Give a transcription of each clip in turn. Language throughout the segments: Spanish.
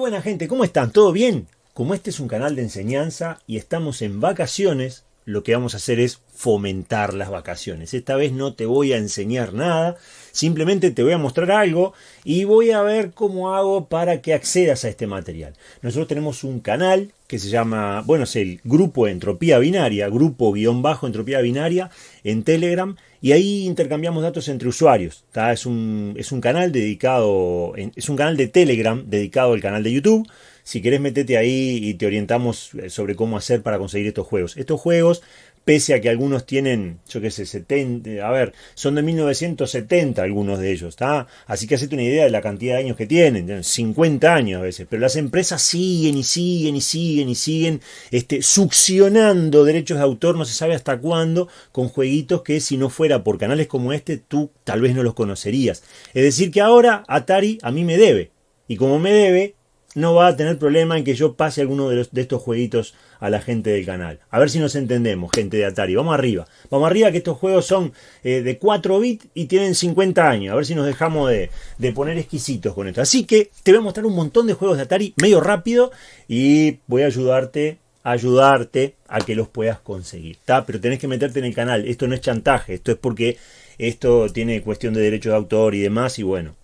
buena gente, ¿cómo están? ¿Todo bien? Como este es un canal de enseñanza y estamos en vacaciones, lo que vamos a hacer es fomentar las vacaciones. Esta vez no te voy a enseñar nada, simplemente te voy a mostrar algo y voy a ver cómo hago para que accedas a este material. Nosotros tenemos un canal que se llama, bueno, es el grupo Entropía Binaria, grupo guion bajo Entropía Binaria en Telegram y ahí intercambiamos datos entre usuarios. Es, un, es un canal dedicado, es un canal de Telegram dedicado al canal de YouTube. Si querés metete ahí y te orientamos eh, sobre cómo hacer para conseguir estos juegos. Estos juegos pese a que algunos tienen, yo qué sé, 70, a ver, son de 1970 algunos de ellos, ¿está? Así que hacete una idea de la cantidad de años que tienen, 50 años a veces, pero las empresas siguen y siguen y siguen y siguen este, succionando derechos de autor, no se sabe hasta cuándo, con jueguitos que si no fuera por canales como este, tú tal vez no los conocerías. Es decir, que ahora Atari a mí me debe, y como me debe, no va a tener problema en que yo pase alguno de, estos jueguitos a la gente del canal. A ver si nos entendemos, gente de Atari. Vamos arriba. Vamos arriba que estos juegos son eh, de 4 bits y tienen 50 años. A ver si nos dejamos de, de, poner exquisitos con esto. Así que te voy a mostrar un montón de juegos de Atari medio rápido y voy a ayudarte ayudarte a que los puedas conseguir. Pero tenés que meterte en el canal. Esto no es chantaje. Esto es porque esto tiene cuestión de derechos de autor y demás. Y bueno,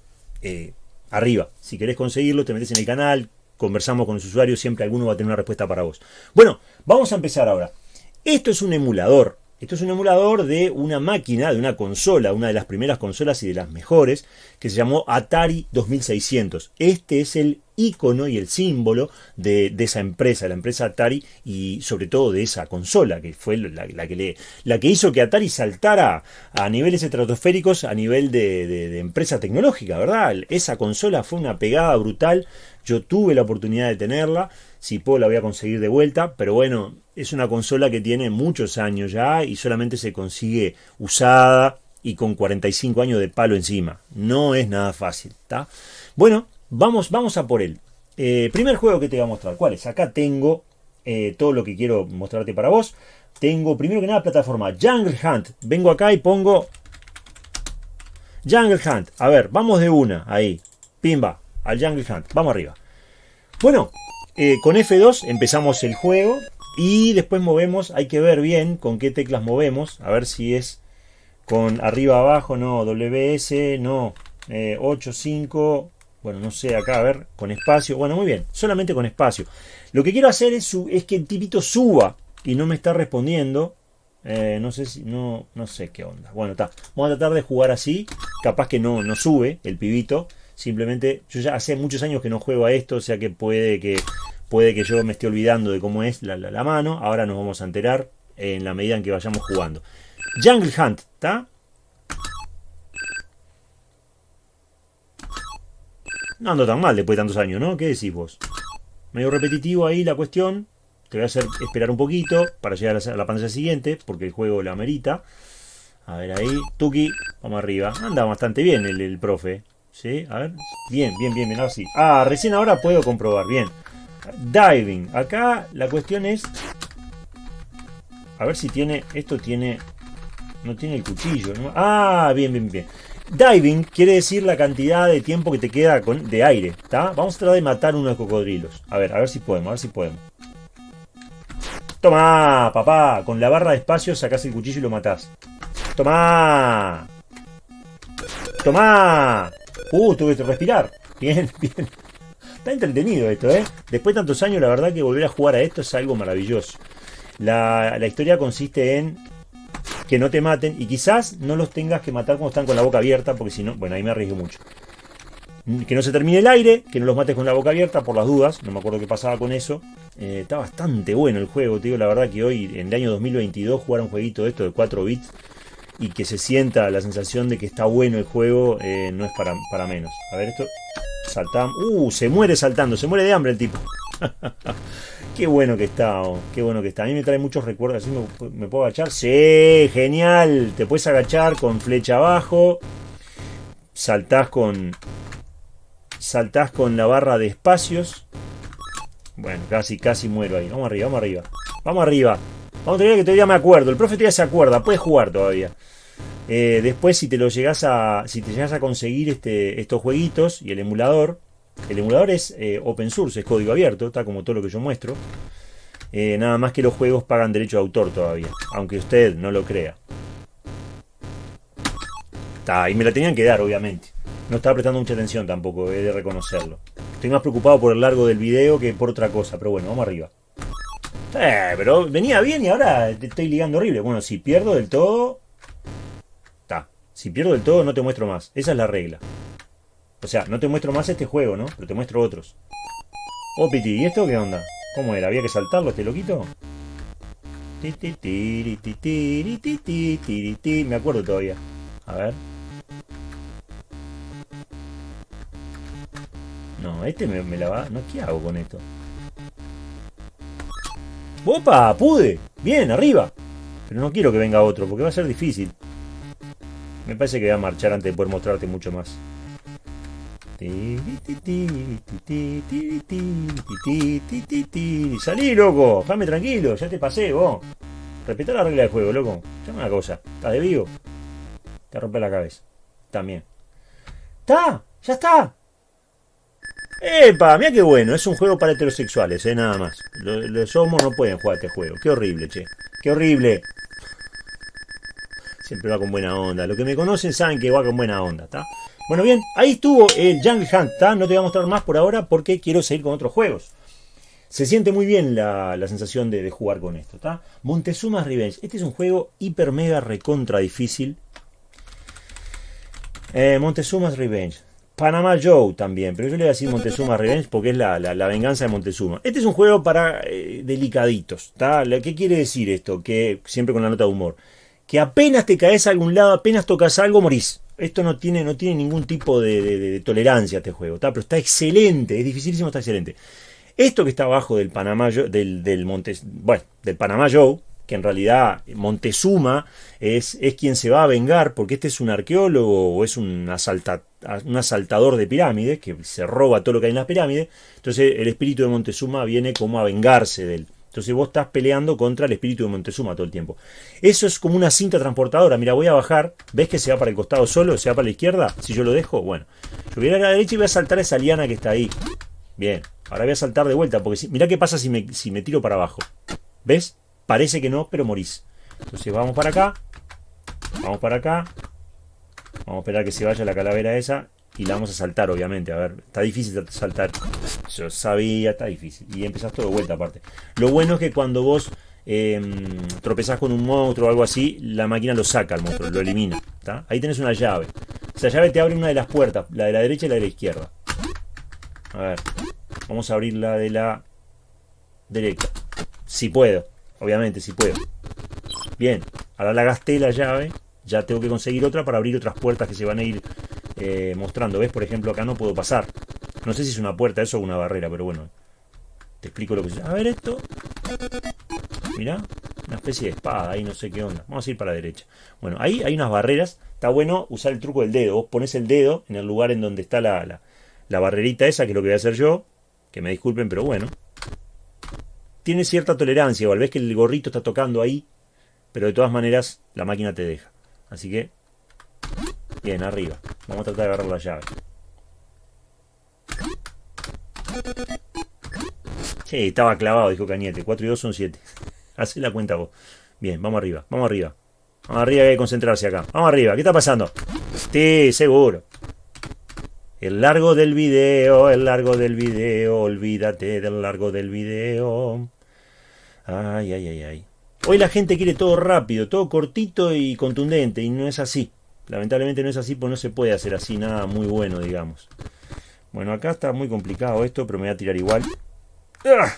eh, arriba. Si querés conseguirlo, te metes en el canal, conversamos con los usuarios, siempre alguno va a tener una respuesta para vos. Bueno, vamos a empezar ahora. Esto es un emulador. Esto es un emulador de una máquina, de una consola, una de las primeras consolas y de las mejores, que se llamó Atari 2600. Este es el icono y el símbolo de, esa empresa, la empresa Atari, y sobre todo de esa consola, que fue la, que, le, la que hizo que Atari saltara a niveles estratosféricos a nivel de, de empresa tecnológica, ¿verdad? Esa consola fue una pegada brutal. Yo tuve la oportunidad de tenerla, si puedo la voy a conseguir de vuelta, pero bueno, es una consola que tiene muchos años ya y solamente se consigue usada y con 45 años de palo encima. No es nada fácil, ¿está? Bueno, vamos, vamos a por él. Eh, primer juego que te voy a mostrar, ¿cuál es? Acá tengo eh, todo lo que quiero mostrarte para vos. Tengo primero que nada plataforma Jungle Hunt. Vengo acá y pongo Jungle Hunt. A ver, vamos de una, ahí. Pimba, al Jungle Hunt. Vamos arriba. Bueno, eh, con F2 empezamos el juego. Y después movemos, hay que ver bien con qué teclas movemos. A ver si es con arriba abajo, no, WS, no, 8, 5, bueno, no sé, acá, a ver, con espacio. Bueno, muy bien, solamente con espacio. Lo que quiero hacer es, es que el tipito suba y no me está respondiendo. Eh, no sé si, no, no sé qué onda. Bueno, está. Vamos a tratar de jugar así. Capaz que no, no sube el pibito. Simplemente, yo ya hace muchos años que no juego a esto, o sea que puede que Puede que yo me esté olvidando de cómo es la, mano. Ahora nos vamos a enterar en la medida en que vayamos jugando. Jungle Hunt, ¿está? No ando tan mal después de tantos años, ¿no? ¿Qué decís vos? Medio repetitivo ahí la cuestión. Te voy a hacer esperar un poquito para llegar a la pantalla siguiente, porque el juego la amerita. A ver ahí, Tuki, vamos arriba. Anda bastante bien el, el profe. ¿Sí? A ver. Bien, bien, bien, bien, así. Ah, recién ahora puedo comprobar. Bien. Diving. Acá la cuestión es... A ver si tiene... Esto tiene... No tiene el cuchillo, ¿no? Ah, bien, bien, bien. Diving quiere decir la cantidad de tiempo que te queda con, de aire, ¿está? Vamos a tratar de matar unos cocodrilos. A ver, a ver si podemos, a ver si podemos. Toma, papá. Con la barra de espacio sacás el cuchillo y lo matás. Toma. Toma. Uh, tuve que respirar. Bien, bien. Está entretenido esto, ¿eh? Después de tantos años, la verdad que volver a jugar a esto es algo maravilloso. La, historia consiste en que no te maten y quizás no los tengas que matar cuando están con la boca abierta, porque si no, bueno, ahí me arriesgo mucho. Que no se termine el aire, que no los mates con la boca abierta por las dudas, no me acuerdo qué pasaba con eso. Eh, está bastante bueno el juego, te digo la verdad que hoy, en el año 2022, jugar un jueguito de esto de 4 bits y que se sienta la sensación de que está bueno el juego, eh, no es para, para menos. A ver, esto Saltamos. Uh, se muere saltando, se muere de hambre el tipo. qué bueno que está, oh, qué bueno que está. A mí me trae muchos recuerdos. Así me, puedo agachar. Sí, genial. Te puedes agachar con flecha abajo. Saltás con. Saltás con la barra de espacios. Bueno, casi, casi muero ahí. Vamos arriba, vamos arriba. Vamos arriba. Vamos a tener que todavía me acuerdo. El profe todavía se acuerda. Puedes jugar todavía. Eh, después, si te lo llegas a. Si te llegas a conseguir este, estos jueguitos y el emulador, El emulador es eh, open source, es código abierto, está como todo lo que yo muestro. Eh, nada más que los juegos pagan derecho de autor todavía, aunque usted no lo crea. Está, y me la tenían que dar, obviamente. No estaba prestando mucha atención tampoco, he de reconocerlo. Estoy más preocupado por el largo del video que por otra cosa, pero bueno, vamos arriba. Eh, pero venía bien y ahora te estoy ligando horrible. Bueno, si pierdo del todo... Si pierdo del todo no te muestro más. Esa es la regla. O sea, no te muestro más este juego, ¿no? Pero te muestro otros. Oh, Piti, ¿y esto qué onda? ¿Cómo era? ¿Había que saltarlo este loquito? Me acuerdo todavía. A ver. No, este me, me la va... No, ¿qué hago con esto? ¡Opa! ¡Pude! Bien, arriba. Pero no quiero que venga otro, porque va a ser difícil. Me parece que voy a marchar antes de poder mostrarte mucho más. Salí, loco. Déjame tranquilo. Ya te pasé, vos. Respetá la regla del juego, loco. Llama una cosa. ¿Estás de vivo? Te rompe la cabeza. También. ¡Está! ¡Ya está! ¡Epa! Mira qué bueno, es un juego para heterosexuales, ¿eh? Nada más. Los, homos no pueden jugar este juego. Qué horrible, che. Qué horrible. Siempre va con buena onda. Los que me conocen saben que va con buena onda, ¿está? Bueno, bien, ahí estuvo el Jungle Hunt. No te voy a mostrar más por ahora porque quiero seguir con otros juegos. Se siente muy bien la, sensación de, jugar con esto, ¿está? Montezuma's Revenge. Este es un juego hiper mega recontra difícil. Eh, Montezuma's Revenge. Panama Joe también, pero yo le voy a decir Montezuma Revenge porque es la, venganza de Montezuma. Este es un juego para eh, delicaditos. ¿Qué quiere decir esto? Que siempre con la nota de humor. Que apenas te caes a algún lado, apenas tocas algo, morís. Esto no tiene, no tiene ningún tipo de, tolerancia a este juego, pero está excelente, es dificilísimo, está excelente. Esto que está abajo del Panamá, del, del Montes, bueno, del Panamá Joe, que en realidad Montezuma es, es quien se va a vengar, porque este es un arqueólogo o es un, un asaltador de pirámides, que se roba todo lo que hay en las pirámides, entonces el espíritu de Montezuma viene como a vengarse de. Entonces vos estás peleando contra el espíritu de Montezuma todo el tiempo. Eso es como una cinta transportadora. Mira, voy a bajar. ¿Ves que se va para el costado solo? ¿Se va para la izquierda? Si yo lo dejo, bueno. Yo voy a, a la derecha y voy a saltar esa liana que está ahí. Bien. Ahora voy a saltar de vuelta. Porque si, mira qué pasa si me, si me tiro para abajo. ¿Ves? Parece que no, pero morís. Entonces vamos para acá. Vamos para acá. Vamos a esperar que se vaya la calavera esa. Y la vamos a saltar, obviamente. A ver, está difícil saltar. Yo sabía, está difícil. Y empezás todo de vuelta aparte. Lo bueno es que cuando vos eh, tropezás con un monstruo o algo así, la máquina lo saca al monstruo, lo elimina. Ahí tenés una llave. Esa llave te abre una de las puertas, la de la derecha y la de la izquierda. A ver, vamos a abrir la de la derecha. Si puedo. Obviamente, si puedo. Bien, ahora la gasté la llave. Ya tengo que conseguir otra para abrir otras puertas que se van a ir eh, mostrando. ¿Ves? Por ejemplo, acá no puedo pasar. No sé si es una puerta eso o una barrera, pero bueno. Te explico lo que es. A ver esto. Mira, una especie de espada ahí, no sé qué onda. Vamos a ir para la derecha. Bueno, ahí hay unas barreras. Está bueno usar el truco del dedo. Vos pones el dedo en el lugar en donde está la, la, la barrerita esa, que es lo que voy a hacer yo. Que me disculpen, pero bueno tiene cierta tolerancia, o al vez que el gorrito está tocando ahí, pero de todas maneras la máquina te deja. Así que, bien, arriba. Vamos a tratar de agarrar la llave. Sí, estaba clavado, dijo Cañete. 4 y 2 son 7. Haz la cuenta vos. Bien, vamos arriba, vamos arriba. Vamos arriba, hay que concentrarse acá. Vamos arriba, ¿qué está pasando? Sí, seguro. El largo del video, el largo del video, olvídate del largo del video. Ay, ay, ay, ay. Hoy la gente quiere todo rápido, todo cortito y contundente, y no es así. Lamentablemente no es así, pues no se puede hacer así nada muy bueno, digamos. Bueno, acá está muy complicado esto, pero me voy a tirar igual. ¡Ah!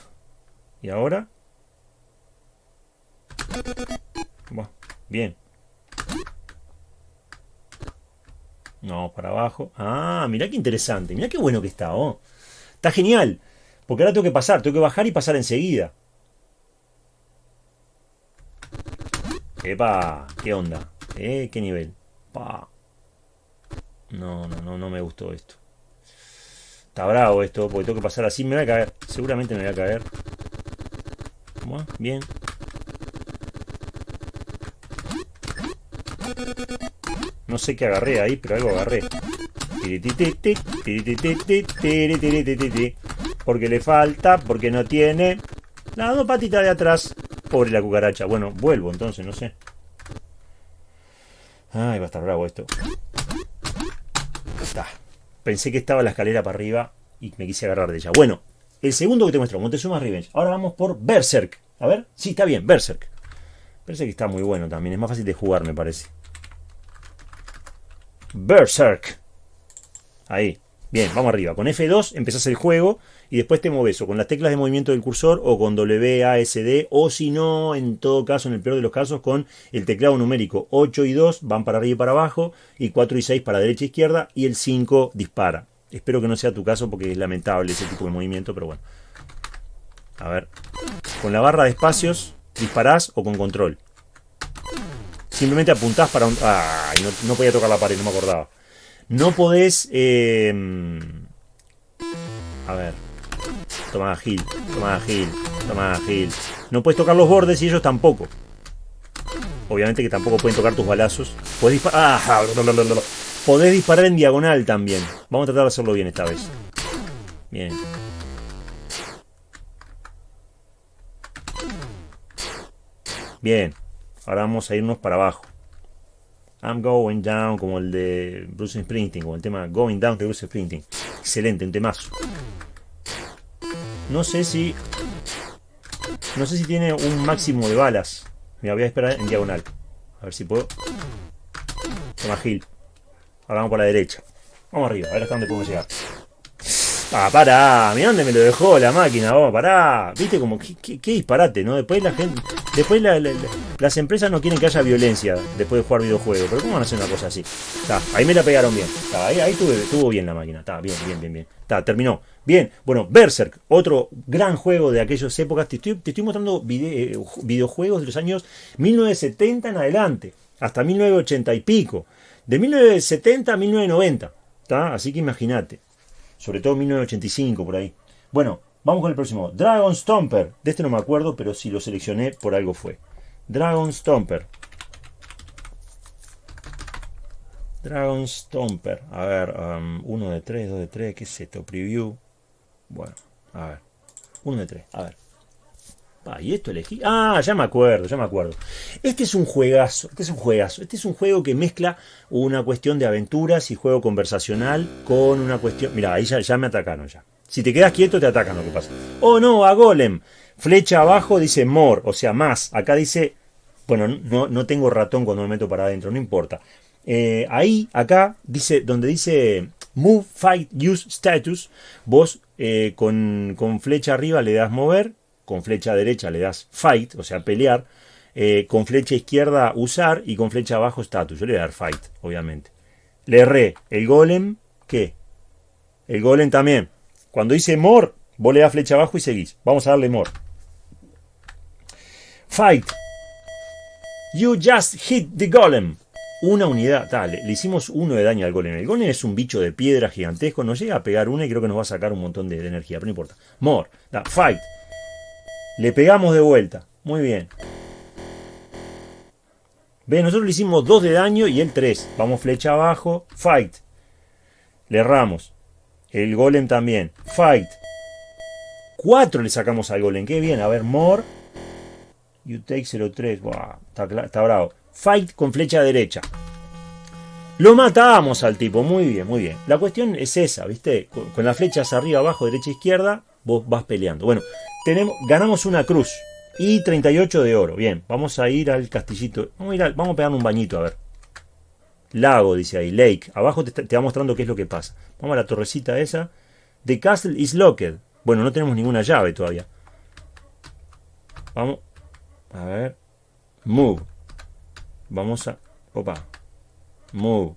¿Y ahora? bien. No, para abajo. Ah, mirá qué interesante. Mirá qué bueno que está, oh. Está genial. Porque ahora tengo que pasar, tengo que bajar y pasar enseguida. Epa, ¿qué onda? ¿Eh? ¿Qué nivel? No, no, no, no me gustó esto. Está bravo esto, porque tengo que pasar así. Me voy a caer. Seguramente me voy a caer. ¿Cómo? Bien. No sé qué agarré ahí, pero algo agarré. Porque le falta, porque no tiene las dos patitas de atrás. Pobre la cucaracha. Bueno, vuelvo entonces, no sé. Ay, va a estar bravo esto. Está. Pensé que estaba la escalera para arriba y me quise agarrar de ella. Bueno, el segundo que te muestro, Montezuma Revenge. Ahora vamos por Berserk. A ver, sí, está bien, Berserk. Berserk está muy bueno también, es más fácil de jugar, me parece. Berserk. Ahí. Bien, vamos arriba. Con F2 empezás el juego y después te mueves o con las teclas de movimiento del cursor o con WASD o si no, en todo caso, en el peor de los casos, con el teclado numérico 8 y 2 van para arriba y para abajo y 4 y 6 para derecha e izquierda y el 5 dispara. Espero que no sea tu caso porque es lamentable ese tipo de movimiento, pero bueno. A ver. Con la barra de espacios disparás o con control. Simplemente apuntás para un... ¡Ay! No, no podía tocar la pared, no me acordaba. No podés... Eh, a ver. Toma Gil, toma Gil, toma Gil. No puedes tocar los bordes y ellos tampoco. Obviamente que tampoco pueden tocar tus balazos. Podés disparar... ¡Ah! Podés disparar en diagonal también. Vamos a tratar de hacerlo bien esta vez. Bien. Bien. Ahora vamos a irnos para abajo. I'm going down, como el de Bruce Springsteen, como el tema Going Down de Bruce Springsteen. Excelente, un temazo. No sé si... No sé si tiene un máximo de balas. Me voy a esperar en diagonal. A ver si puedo. Toma Gil. Ahora vamos por la derecha. Vamos arriba, a ver hasta dónde podemos llegar. Ah, pará, mira dónde me lo dejó la máquina, vos, pará. Viste como qué, disparate, ¿no? Después la gente. Después las empresas no quieren que haya violencia después de jugar videojuegos. Pero ¿cómo van a hacer una cosa así? ahí me la pegaron bien. ahí, ahí estuvo bien la máquina. Está, bien, bien, bien, bien. Está, terminó. Bien, bueno, Berserk, otro gran juego de aquellas épocas. Te estoy, te estoy mostrando eh, videojuegos de los años 1970 en adelante, hasta 1980 y pico. De 1970 a 1990. ¿Está? Así que imagínate. Sobre todo 1985 por ahí. Bueno, vamos con el próximo. Dragon Stomper. De este no me acuerdo, pero si lo seleccioné por algo fue. Dragon Stomper. Dragon Stomper. A ver, 1 um, de 3, 2 de 3, ¿qué es esto? Preview. Bueno, a ver. 1 de 3, a ver. Ah, y esto elegí. Ah, ya me acuerdo, ya me acuerdo. Este es un juegazo, este es un juegazo. Este es un juego que mezcla una cuestión de aventuras y juego conversacional con una cuestión. Mira, ahí ya, me atacaron ya. Si te quedas quieto, te atacan lo que pasa. Oh no, a Golem. Flecha abajo dice more, o sea, más. Acá dice. Bueno, no, no tengo ratón cuando me meto para adentro, no importa. Eh, ahí, acá, dice, donde dice Move, Fight, Use Status, vos eh, con, con flecha arriba le das mover con flecha derecha le das fight, o sea, pelear, eh, con flecha izquierda usar y con flecha abajo status. Yo le voy a dar fight, obviamente. Le erré. El golem, ¿qué? El golem también. Cuando dice more, vos le das flecha abajo y seguís. Vamos a darle more. Fight. You just hit the golem. Una unidad, dale, le hicimos uno de daño al golem. El golem es un bicho de piedra gigantesco, nos llega a pegar una y creo que nos va a sacar un montón de, energía, pero no importa. More, da, fight. Le pegamos de vuelta. Muy bien. Ve, nosotros le hicimos 2 de daño y él 3. Vamos flecha abajo. Fight. Le erramos. El golem también. Fight. 4 le sacamos al golem. Qué bien. A ver, more. You take 03. está, está bravo. Fight con flecha derecha. Lo matamos al tipo. Muy bien, muy bien. La cuestión es esa, ¿viste? Con, con las flechas arriba, abajo, derecha, izquierda. Vos vas peleando. Bueno, ganamos una cruz y 38 de oro. Bien, vamos a ir al castillito. Vamos a, ir vamos a pegar un bañito, a ver. Lago, dice ahí, lake. Abajo te, te, va mostrando qué es lo que pasa. Vamos a la torrecita esa. The castle is locked. Bueno, no tenemos ninguna llave todavía. Vamos. A ver. Move. Vamos a... Opa. Move.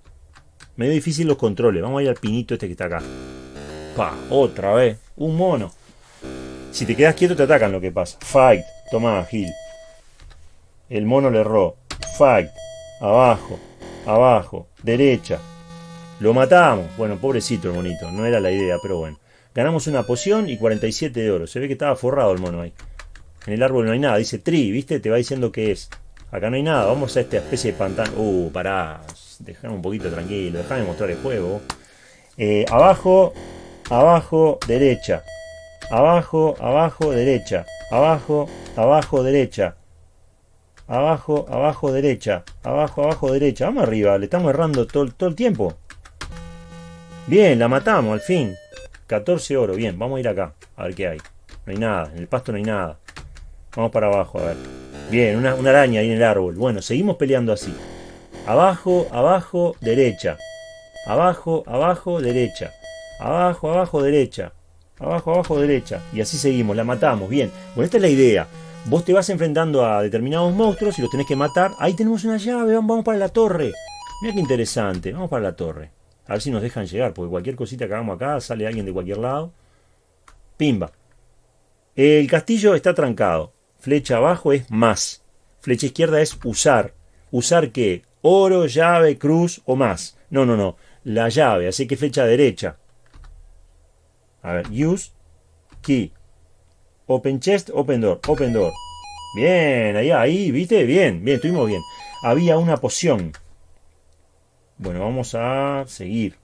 Medio difícil los controles. Vamos a ir al pinito este que está acá. Pa, otra vez. Un mono. Si te quedas quieto te atacan lo que pasa. Fight. Toma, Gil. El mono le erró. Fight. Abajo. Abajo. Derecha. Lo matamos. Bueno, pobrecito el monito. No era la idea, pero bueno. Ganamos una poción y 47 de oro. Se ve que estaba forrado el mono ahí. En el árbol no hay nada. Dice tree, ¿viste? Te va diciendo qué es. Acá no hay nada. Vamos a esta especie de pantano. Uh, pará. Dejame un poquito tranquilo. Déjame mostrar el juego. Eh, abajo, abajo, derecha. Abajo, abajo, derecha. Abajo, abajo, derecha. Abajo, abajo, derecha. Abajo, abajo, derecha. Vamos arriba, le estamos errando todo, el tiempo. Bien, la matamos al fin. 14 oro, bien, vamos a ir acá. A ver qué hay. No hay nada, en el pasto no hay nada. Vamos para abajo, a ver. Bien, una, una araña ahí en el árbol. Bueno, seguimos peleando así. Abajo, abajo, derecha. Abajo, abajo, derecha. Abajo, abajo, derecha. Abajo, abajo, derecha. Y así seguimos, la matamos. Bien. Bueno, esta es la idea. Vos te vas enfrentando a determinados monstruos y los tenés que matar. Ahí tenemos una llave, vamos para la torre. Mira qué interesante. Vamos para la torre. A ver si nos dejan llegar, porque cualquier cosita que hagamos acá sale alguien de cualquier lado. Pimba. El castillo está trancado. Flecha abajo es más. Flecha izquierda es usar. ¿Usar qué? Oro, llave, cruz o más. No, no, no. La llave, así que flecha derecha. A ver, use, key. Open chest, open door, open door. Bien, ahí, ahí, ¿viste? Bien, bien, estuvimos bien. Había una poción. Bueno, vamos a seguir.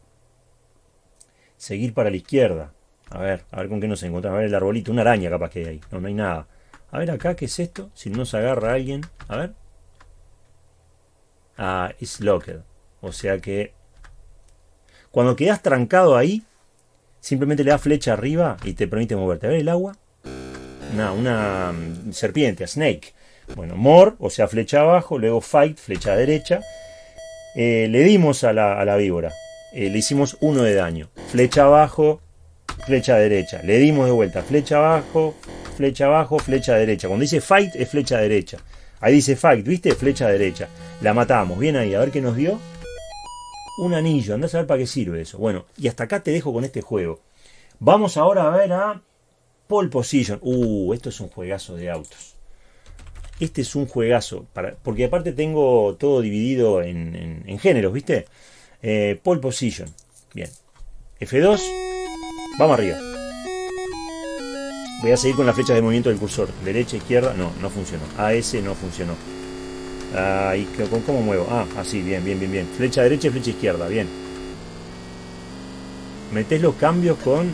Seguir para la izquierda. A ver, a ver con qué nos encontramos. A ver el arbolito, una araña capaz que hay ahí. No, no hay nada. A ver acá, ¿qué es esto? Si no se agarra alguien. A ver. Ah, is locked. O sea que... Cuando quedas trancado ahí, simplemente le das flecha arriba y te permite moverte. A ver el agua. Una, una mm, serpiente, a snake. Bueno, more, o sea, flecha abajo, luego fight, flecha derecha. Eh, le dimos a la, a la víbora. Eh, le hicimos uno de daño. Flecha abajo, flecha derecha. Le dimos de vuelta. Flecha abajo, flecha abajo, flecha derecha. Cuando dice fight es flecha derecha. Ahí dice fight, ¿viste? Flecha derecha. La matamos. Bien ahí, a ver qué nos dio. Un anillo. Andás a ver para qué sirve eso. Bueno, y hasta acá te dejo con este juego. Vamos ahora a ver a Pole Position. Uh, esto es un juegazo de autos. Este es un juegazo. Para, porque aparte tengo todo dividido en, géneros, ¿viste? Eh, pole Position. Bien. F2. Vamos arriba. Voy a seguir con las flechas de movimiento del cursor. Derecha, izquierda. No, no funcionó. AS no funcionó. Ahí, ¿con cómo muevo? Ah, así, bien, bien, bien, bien. Flecha derecha y flecha izquierda, bien. Metés los cambios con...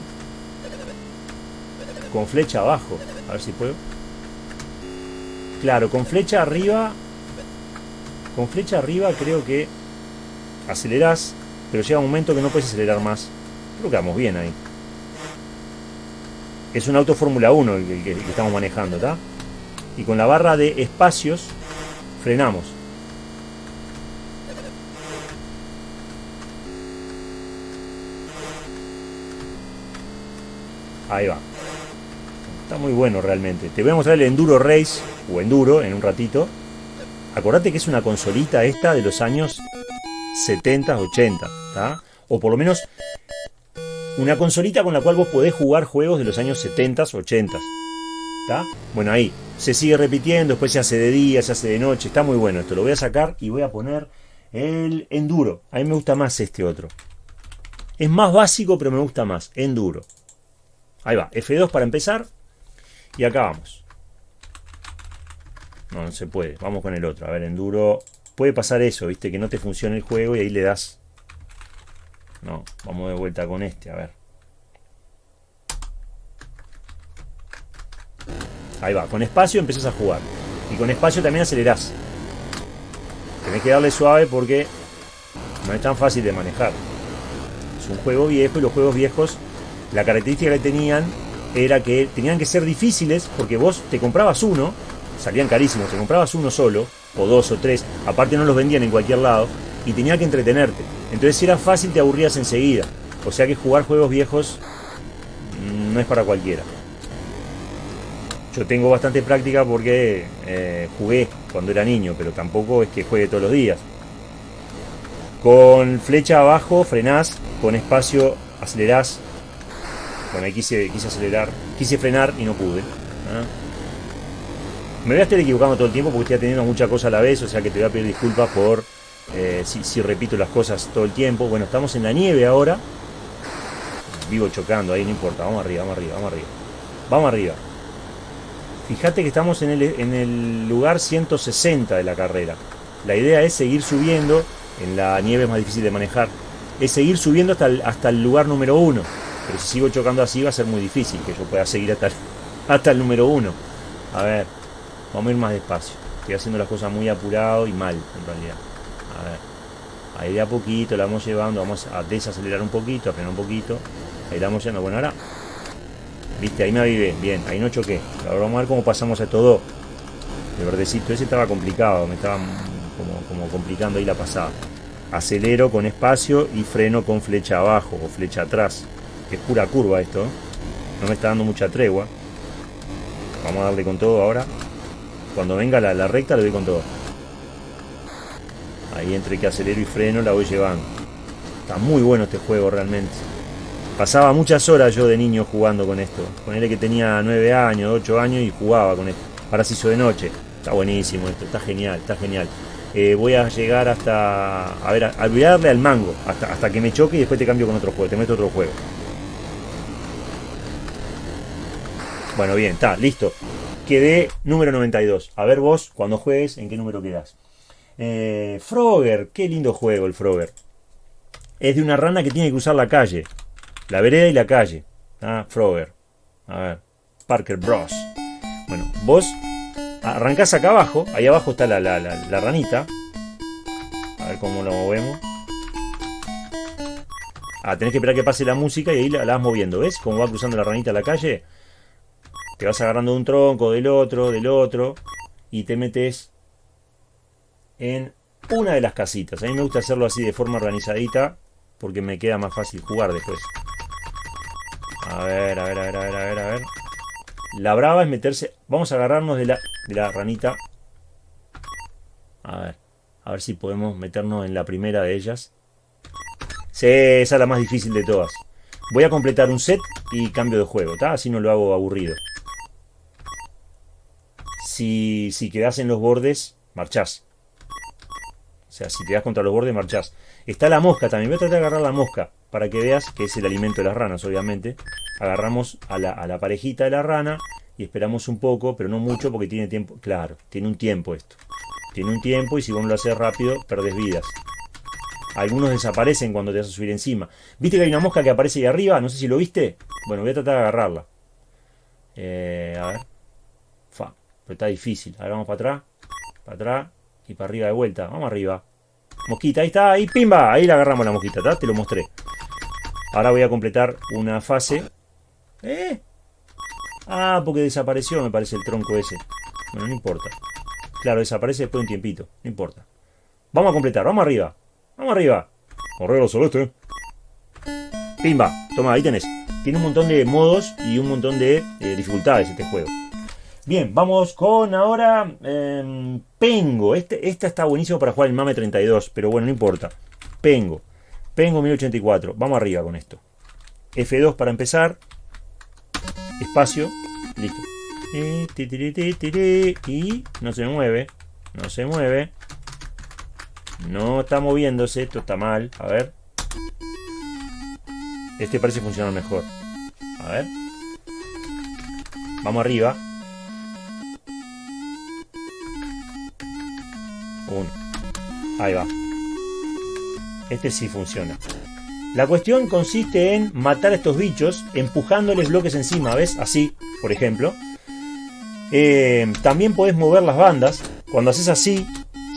Con flecha abajo. A ver si puedo. Claro, con flecha arriba... Con flecha arriba creo que... Acelerás, pero llega un momento que no puedes acelerar más. Creo que vamos bien ahí. Es un auto Fórmula 1 el que, estamos manejando, ¿está? Y con la barra de espacios frenamos. Ahí va. Está muy bueno realmente. Te voy a mostrar el Enduro Race, o Enduro, en un ratito. Acordate que es una consolita esta de los años 70, 80, ¿está? O por lo menos una consolita con la cual vos podés jugar juegos de los años 70, 80. ¿Está? Bueno, ahí. Se sigue repitiendo, después se hace de día, se hace de noche. Está muy bueno esto. Lo voy a sacar y voy a poner el enduro. A mí me gusta más este otro. Es más básico, pero me gusta más. Enduro. Ahí va. F2 para empezar. Y acá vamos. No, no se puede. Vamos con el otro. A ver, enduro. Puede pasar eso, viste, que no te funciona el juego y ahí le das no, vamos de vuelta con este, a ver. Ahí va, con espacio empezás a jugar. Y con espacio también acelerás. Tenés que darle suave porque no es tan fácil de manejar. Es un juego viejo y los juegos viejos, la característica que tenían era que tenían que ser difíciles porque vos te comprabas uno, salían carísimos, te comprabas uno solo, o dos o tres, aparte no los vendían en cualquier lado, y tenía que entretenerte. Entonces si era fácil te aburrías enseguida. O sea que jugar juegos viejos mm, no es para cualquiera. Yo tengo bastante práctica porque eh, jugué cuando era niño, pero tampoco es que juegue todos los días. Con flecha abajo frenás, con espacio acelerás. Bueno, ahí quise, quise acelerar, quise frenar y no pude. ¿ah? Me voy a estar equivocando todo el tiempo porque estoy teniendo mucha cosa a la vez, o sea que te voy a pedir disculpas por eh, si, repito las cosas todo el tiempo. Bueno, estamos en la nieve ahora. Vivo chocando, ahí no importa. Vamos arriba, vamos arriba, vamos arriba. Vamos arriba. Fíjate que estamos en el, lugar 160 de la carrera. La idea es seguir subiendo. En la nieve es más difícil de manejar. es seguir subiendo hasta el, lugar número uno. Pero si sigo chocando así va a ser muy difícil que yo pueda seguir hasta el, número uno. A ver, vamos a ir más despacio. Estoy haciendo las cosas muy apurado y mal, en realidad. A ver. Ahí de a poquito la vamos llevando, vamos a desacelerar un poquito, a frenar un poquito. Ahí la vamos yendo. Bueno, ahora. Viste, ahí me avivé. Bien, ahí no choqué. Ahora vamos a ver cómo pasamos a todo. El verdecito ese estaba complicado, me estaba como, como complicando ahí la pasada. Acelero con espacio y freno con flecha abajo o flecha atrás. Es pura curva esto. ¿eh? No me está dando mucha tregua. Vamos a darle con todo ahora. Cuando venga la, la recta le doy con todo. Ahí entre que acelero y freno la voy llevando. Está muy bueno este juego realmente. Pasaba muchas horas yo de niño jugando con esto. Ponele que tenía 9 años, 8 años y jugaba con esto. Ahora se hizo de noche. Está buenísimo esto, está genial, está genial. Eh, voy a llegar hasta. A ver, a, olvidarle al mango. Hasta, hasta que me choque y después te cambio con otro juego. Te meto otro juego. Bueno, bien, está, listo. Quedé número 92. A ver vos, cuando juegues, ¿en qué número quedás? Eh, Frogger, qué lindo juego el Frogger. Es de una rana que tiene que cruzar la calle. La vereda y la calle. Ah, Frogger. A ver. Parker Bros. Bueno, vos arrancás acá abajo. Ahí abajo está la, la, la, ranita. A ver cómo lo movemos. Ah, tenés que esperar que pase la música y ahí la, la vas moviendo. ¿Ves? Cómo va cruzando la ranita la calle. Te vas agarrando de un tronco, del otro, del otro. Y te metes en una de las casitas. A mí me gusta hacerlo así de forma organizadita porque me queda más fácil jugar después. A ver, a ver, a ver, a ver, a ver, a ver. La brava es meterse... Vamos a agarrarnos de la, de la ranita. A ver, a ver si podemos meternos en la primera de ellas. Sí, esa es la más difícil de todas. Voy a completar un set y cambio de juego, ¿está? Así no lo hago aburrido. Si, si quedas en los bordes, marchás. O sea, si te das contra los bordes, marchás. Está la mosca también. Voy a tratar de agarrar la mosca para que veas que es el alimento de las ranas, obviamente. Agarramos a la, parejita de la rana y esperamos un poco, pero no mucho porque tiene tiempo. Claro, tiene un tiempo esto. Tiene un tiempo y si vos no lo haces rápido, perdés vidas. Algunos desaparecen cuando te vas a subir encima. ¿Viste que hay una mosca que aparece ahí arriba? No sé si lo viste. Bueno, voy a tratar de agarrarla. Eh, a ver. Fa. Pero está difícil. Ahora vamos para atrás. Para atrás. Y para arriba de vuelta. Vamos arriba. Mosquita, ahí está, ahí, pimba. Ahí la agarramos la mosquita. Te lo mostré. Ahora voy a completar una fase. ¿Eh? Ah, porque desapareció, me parece, el tronco ese. Bueno, no importa. Claro, desaparece después de un tiempito. No importa. Vamos a completar, vamos arriba. Vamos arriba. Correo celeste. Pimba. Toma, ahí tenés. Tiene un montón de modos y un montón de eh, dificultades este juego. Bien, vamos con ahora em, Pengo. Este, esta está buenísimo para jugar el Mame 32, pero bueno, no importa. Pengo. Pengo 1084. Vamos arriba con esto. F2 para empezar. Espacio. Listo. Y no se mueve. No se mueve. No está moviéndose. Esto está mal. A ver. Este parece funcionar mejor. A ver. Vamos arriba. Ahí va. Este sí funciona. La cuestión consiste en matar a estos bichos empujándoles bloques encima, ¿ves? Así, por ejemplo. Eh, también podés mover las bandas. Cuando haces así,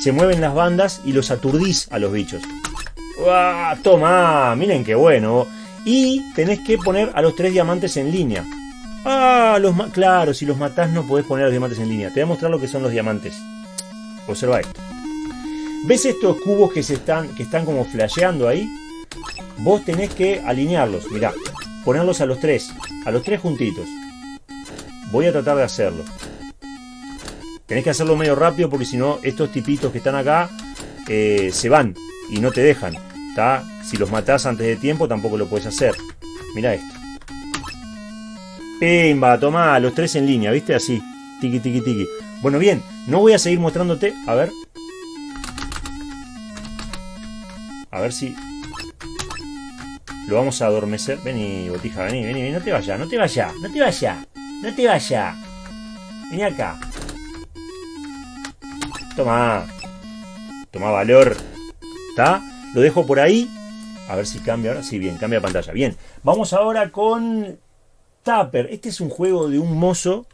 se mueven las bandas y los aturdís a los bichos. ¡Uah! Toma, miren qué bueno. Y tenés que poner a los tres diamantes en línea. Ah, los claro, si los matás no podés poner a los diamantes en línea. Te voy a mostrar lo que son los diamantes. Observa esto. ¿Ves estos cubos que, se están, que están como flasheando ahí? Vos tenés que alinearlos, mirá, ponerlos a los tres, a los tres juntitos. Voy a tratar de hacerlo. Tenés que hacerlo medio rápido porque si no, estos tipitos que están acá eh, se van y no te dejan. Si los matás antes de tiempo tampoco lo puedes hacer. Mira esto. Pimba, toma, los tres en línea, ¿viste? Así. Tiki, tiki, tiki. Bueno, bien, no voy a seguir mostrándote. A ver, A ver si... Lo vamos a adormecer. Vení, botija, vení, vení, vení. No te vayas, no te vayas, no te vayas. No te vayas. Vení acá. Toma. Toma valor. ¿Está? Lo dejo por ahí. A ver si cambia ahora. Sí, bien, cambia pantalla. Bien, vamos ahora con Tapper. Este es un juego de un mozo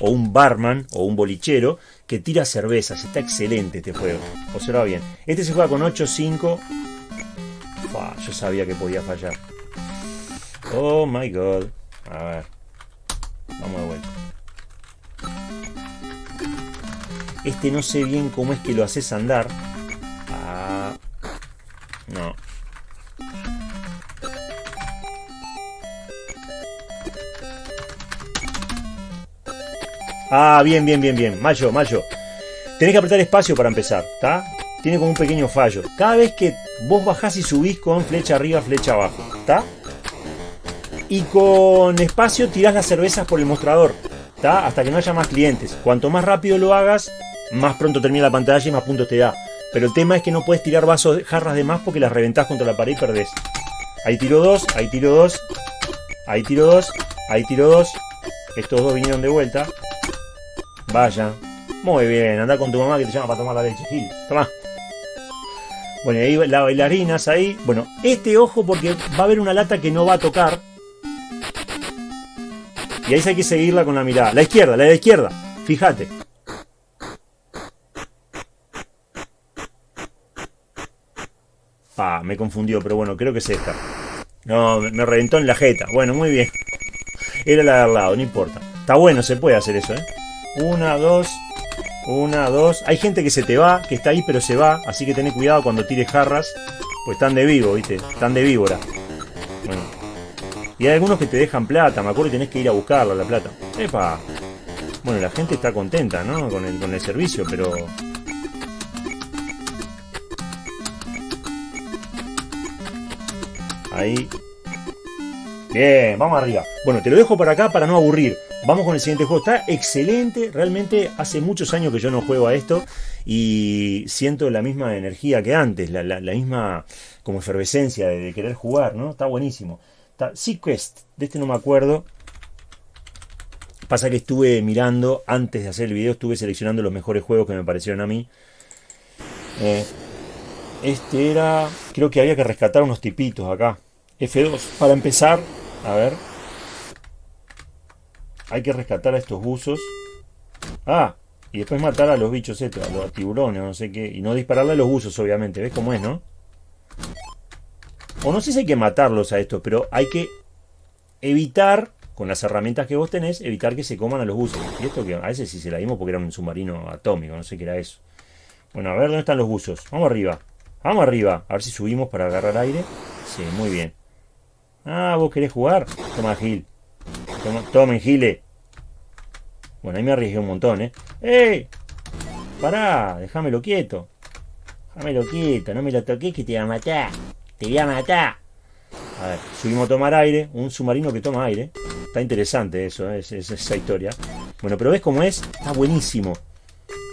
o un barman o un bolichero que tira cervezas. Está excelente este juego. Observa bien. Este se juega con 8, 5. yo sabía que podía fallar. Oh my god. A ver. Vamos de vuelta. Este no sé bien cómo es que lo haces andar. Ah, no. Ah, bien, bien, bien, bien. Mayo, mayo. Tenés que apretar espacio para empezar, ¿está? Tiene como un pequeño fallo. Cada vez que vos bajás y subís con flecha arriba, flecha abajo, ¿está? Y con espacio tirás las cervezas por el mostrador, ¿está? Hasta que no haya más clientes. Cuanto más rápido lo hagas, más pronto termina la pantalla y más puntos te da. Pero el tema es que no puedes tirar vasos, jarras de más porque las reventás contra la pared y perdés. Ahí tiro dos, ahí tiro dos, ahí tiro dos, ahí tiro dos. Estos dos vinieron de vuelta. Vaya. Muy bien, anda con tu mamá que te llama para tomar la leche, Gil. Toma. Bueno, ahí las bailarinas ahí. Bueno, este ojo porque va a haber una lata que no va a tocar. Y ahí hay que seguirla con la mirada. La izquierda, la de la izquierda. Fíjate. Ah, me confundió, pero bueno, creo que es esta. No, me reventó en la jeta. Bueno, muy bien. Era la de al lado, no importa. Está bueno, se puede hacer eso, ¿eh? Una, dos, una, dos. Hay gente que se te va, que está ahí pero se va. Así que ten cuidado cuando tires jarras. Pues están de vivo, ¿viste? Están de víbora. Bueno. Y hay algunos que te dejan plata. Me acuerdo que tenés que ir a buscarla, la plata. ¡Epa! Bueno, la gente está contenta, ¿no? Con el, con el servicio, pero Ahí. Bien, vamos arriba. Bueno, te lo dejo por acá para no aburrir. Vamos con el siguiente juego. Está excelente. Realmente hace muchos años que yo no juego a esto. Y siento la misma energía que antes. La, misma como efervescencia de, querer jugar, ¿no? Está buenísimo. Está Sequest. De este no me acuerdo. Pasa que estuve mirando, antes de hacer el video, estuve seleccionando los mejores juegos que me parecieron a mí. Eh, este era... Creo que había que rescatar unos tipitos acá. F2. Para empezar, a ver. Hay que rescatar a estos buzos. Ah, y después matar a los bichos estos, a los tiburones, no sé qué. Y no dispararle a los buzos, obviamente. ¿Ves cómo es, no? O no sé si hay que matarlos a estos, pero hay que evitar, con las herramientas que vos tenés, evitar que se coman a los buzos. Y esto que a veces sí se la dimos porque era un submarino atómico, no sé qué era eso. Bueno, a ver dónde están los buzos. Vamos arriba. Vamos arriba. A ver si subimos para agarrar aire. Sí, muy bien. Ah, ¿vos querés jugar? Toma, Gil. Toma, tomen, Gile. Bueno, ahí me arriesgué un montón, ¿eh? ¡Ey! Pará, déjamelo quieto. Déjamelo quieto, no me lo toques que te voy a matar. Te voy a matar. A ver, subimos a tomar aire. Un submarino que toma aire. Está interesante eso, ¿eh? es, esa historia. Bueno, pero ves cómo es. Está buenísimo.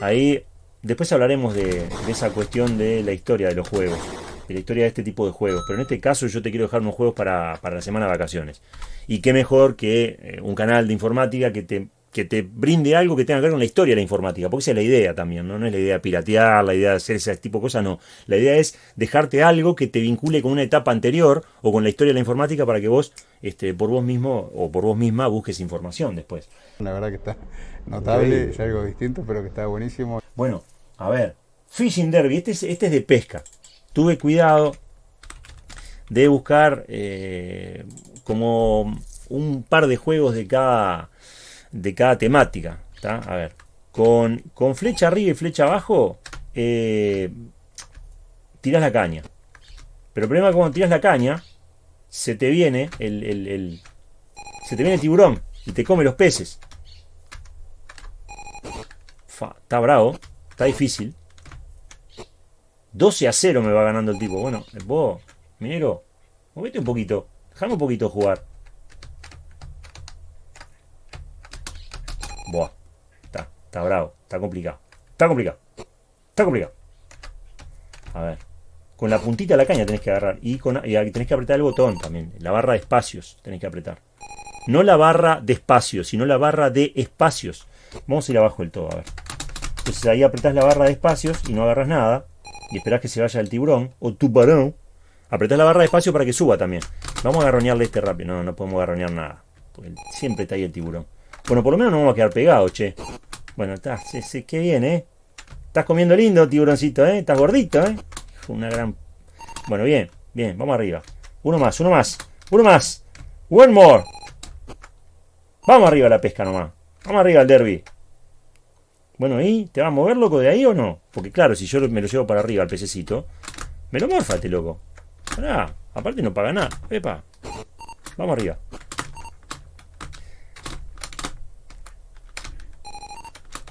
Ahí Después hablaremos de, esa cuestión de la historia de los juegos, de la historia de este tipo de juegos. Pero en este caso yo te quiero dejar unos juegos para, la semana de vacaciones. Y qué mejor que eh, un canal de informática que te, que te brinde algo que tenga que ver con la historia de la informática. Porque esa es la idea también, ¿no? No es la idea de piratear, la idea de hacer ese tipo de cosas, no. La idea es dejarte algo que te vincule con una etapa anterior o con la historia de la informática para que vos, este, por vos mismo o por vos misma, busques información después. La verdad que está notable, es algo distinto, pero que está buenísimo. Bueno, a ver, Fishing Derby, este es, este es de pesca. Tuve cuidado de buscar eh, como un par de juegos de cada, de cada temática. A ver, con, con, flecha arriba y flecha abajo, eh, tiras la caña. Pero el problema es que cuando tiras la caña, se te viene el, el, se te viene el tiburón y te come los peces. está bravo. Está difícil. 12 a 0 me va ganando el tipo. Bueno, vos, minero, movete un poquito. Déjame un poquito jugar. Buah. Está, está bravo. Está complicado. Está complicado. Está complicado. A ver. Con la puntita de la caña tenés que agarrar. Y, y tenés que apretar el botón también. La barra de espacios tenés que apretar. No la barra de espacios, sino la barra de espacios. Vamos a ir abajo del todo, a ver. Entonces ahí apretás la barra de espacios y no agarras nada. Y esperás que se vaya el tiburón o tu parón. Apretás la barra de espacio para que suba también. Vamos a agarronearle este rápido. No, no podemos agarronear nada. Porque siempre está ahí el tiburón. Bueno, por lo menos no vamos a quedar pegados, che. Bueno, está, sí, sí, qué bien, ¿eh? Estás comiendo lindo, tiburoncito, ¿eh? Estás gordito, ¿eh? Una gran... Bueno, bien, bien, vamos arriba. Uno más, uno más, uno más. One more. Vamos arriba a la pesca nomás. Vamos arriba al derby. Bueno, ¿y te va a mover, loco, de ahí o no? Porque claro, si yo me lo llevo para arriba al pececito, me lo morfate, loco. Pará, aparte no paga nada. Epa. Vamos arriba.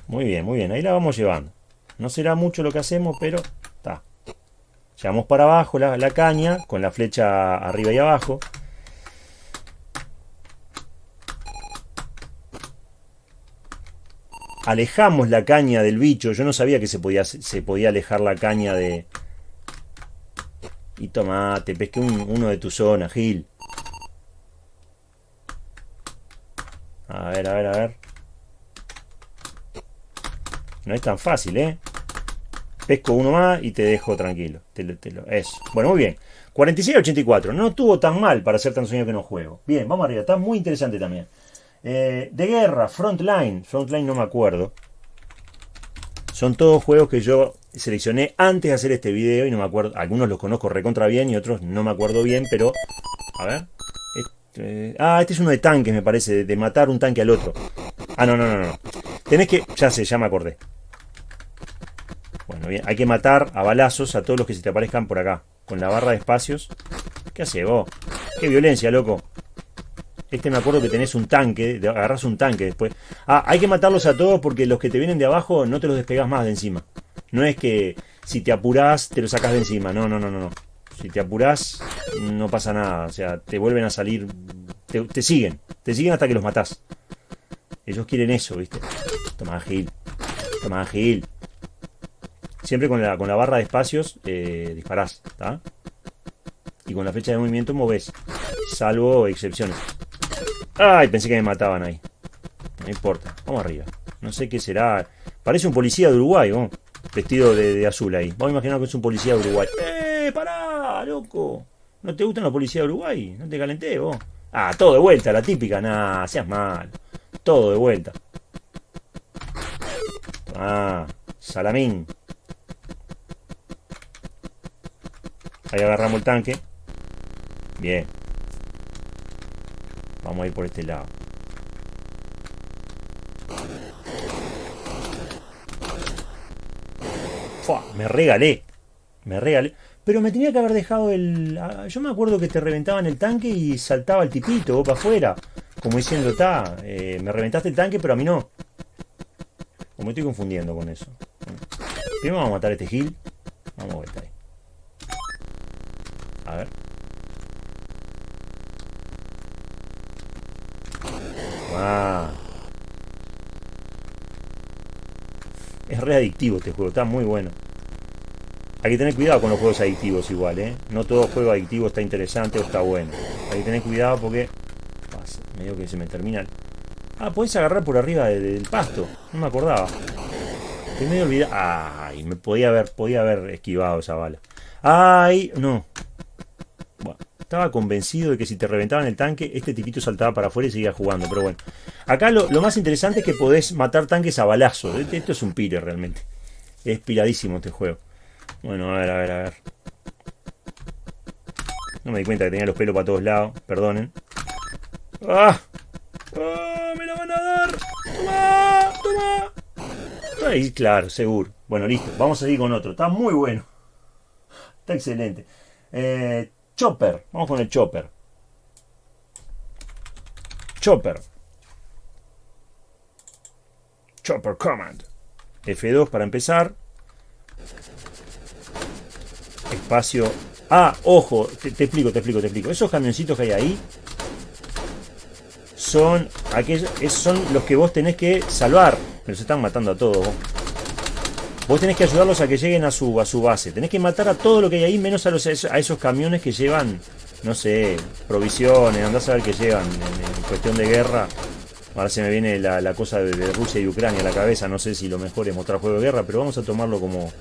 Muy bien, muy bien. Ahí la vamos llevando. No será mucho lo que hacemos, pero está. Llevamos para abajo la caña con la flecha arriba y abajo. Alejamos la caña del bicho. Yo no sabía que se podía, se podía alejar la caña de... Y tomate, pesqué uno de tu zona, Gil. A ver, a ver, a ver. No es tan fácil, ¿eh? Pesco uno más y te dejo tranquilo. eso. Bueno, muy bien. 46-84. No estuvo tan mal para ser tan sueño que no juego. Bien, vamos arriba. Está muy interesante también. Eh, de guerra, Frontline. Frontline no me acuerdo. Son todos juegos que yo seleccioné antes de hacer este video y no me acuerdo. Algunos los conozco recontra bien y otros no me acuerdo bien, pero... A ver. Este, ah, este es uno de tanques, me parece. De matar un tanque al otro. Ah, no, no, no, no. Tenés que... Ya sé, ya me acordé. Bueno, bien. Hay que matar a balazos a todos los que se te aparezcan por acá. Con la barra de espacios. ¿Qué hace vos? Qué violencia, loco. Este me acuerdo que tenés un tanque, agarras un tanque después. Ah, hay que matarlos a todos porque los que te vienen de abajo no te los despegas más de encima. No es que si te apurás te los sacas de encima. No, no, no, no. Si te apurás no pasa nada. O sea, te vuelven a salir. Te, siguen. Te siguen hasta que los matás. Ellos quieren eso, ¿viste? Toma Gil. Toma Gil. Siempre con la, con la barra de espacios eh, disparás. Y con la flecha de movimiento moves. Salvo excepciones. Ay, pensé que me mataban ahí. No importa. Vamos arriba. No sé qué será. Parece un policía de Uruguay, ¿no? Vestido de, azul ahí. Vamos a imaginar que es un policía de Uruguay. ¡Eh! ¡Pará, loco! ¿No te gustan los policías de Uruguay? No te calenté, vos. Ah, todo de vuelta, la típica. Nah, seas mal. Todo de vuelta. Ah, salamín. Ahí agarramos el tanque. Bien. Vamos a ir por este lado. Me regalé. Me regalé. Pero me tenía que haber dejado el... Ah, yo me acuerdo que te reventaban el tanque y saltaba el tipito, para afuera. Como diciendo, está, eh, me reventaste el tanque, pero a mí no. O me estoy confundiendo con eso. Primero vamos a matar a este Gil. Vamos a ver, ahí. A ver. Ah. Es re adictivo este juego, está muy bueno. Hay que tener cuidado con los juegos adictivos igual, ¿eh? No todo juego adictivo está interesante o está bueno. Hay que tener cuidado porque... Medio que se me termina... Ah, podés agarrar por arriba del, pasto. No me acordaba. Estoy medio olvidado. Ay, me podía haber, podía haber esquivado esa bala. Ay, no. Estaba convencido de que si te reventaban el tanque, este tipito saltaba para afuera y seguía jugando. Pero bueno. Acá lo, más interesante es que podés matar tanques a balazo. Este, esto es un pire realmente. Es piradísimo este juego. Bueno, a ver, a ver, a ver. No me di cuenta que tenía los pelos para todos lados. Perdonen. ¡Ah! ¡Ah! ¡Me la van a dar! ¡Toma! ¡Toma! Ahí, claro, seguro. Bueno, listo. Vamos a seguir con otro. Está muy bueno. Está excelente. Eh, Chopper. Vamos con el Chopper. Chopper. Chopper Command. F2 para empezar. Espacio. Ah, ojo, te, explico, te explico, te explico. Esos camioncitos que hay ahí son aquellos, son los que vos tenés que salvar. Pero se están matando a todos. Vos tenés que ayudarlos a que lleguen a su, a su base. Tenés que matar a todo lo que hay ahí, menos a, los, a esos camiones que llevan, no sé, provisiones. Andás a ver qué llevan en, cuestión de guerra. Ahora se me viene la, cosa de, Rusia y Ucrania a la cabeza. No sé si lo mejor es mostrar juego de guerra, pero vamos a tomarlo como,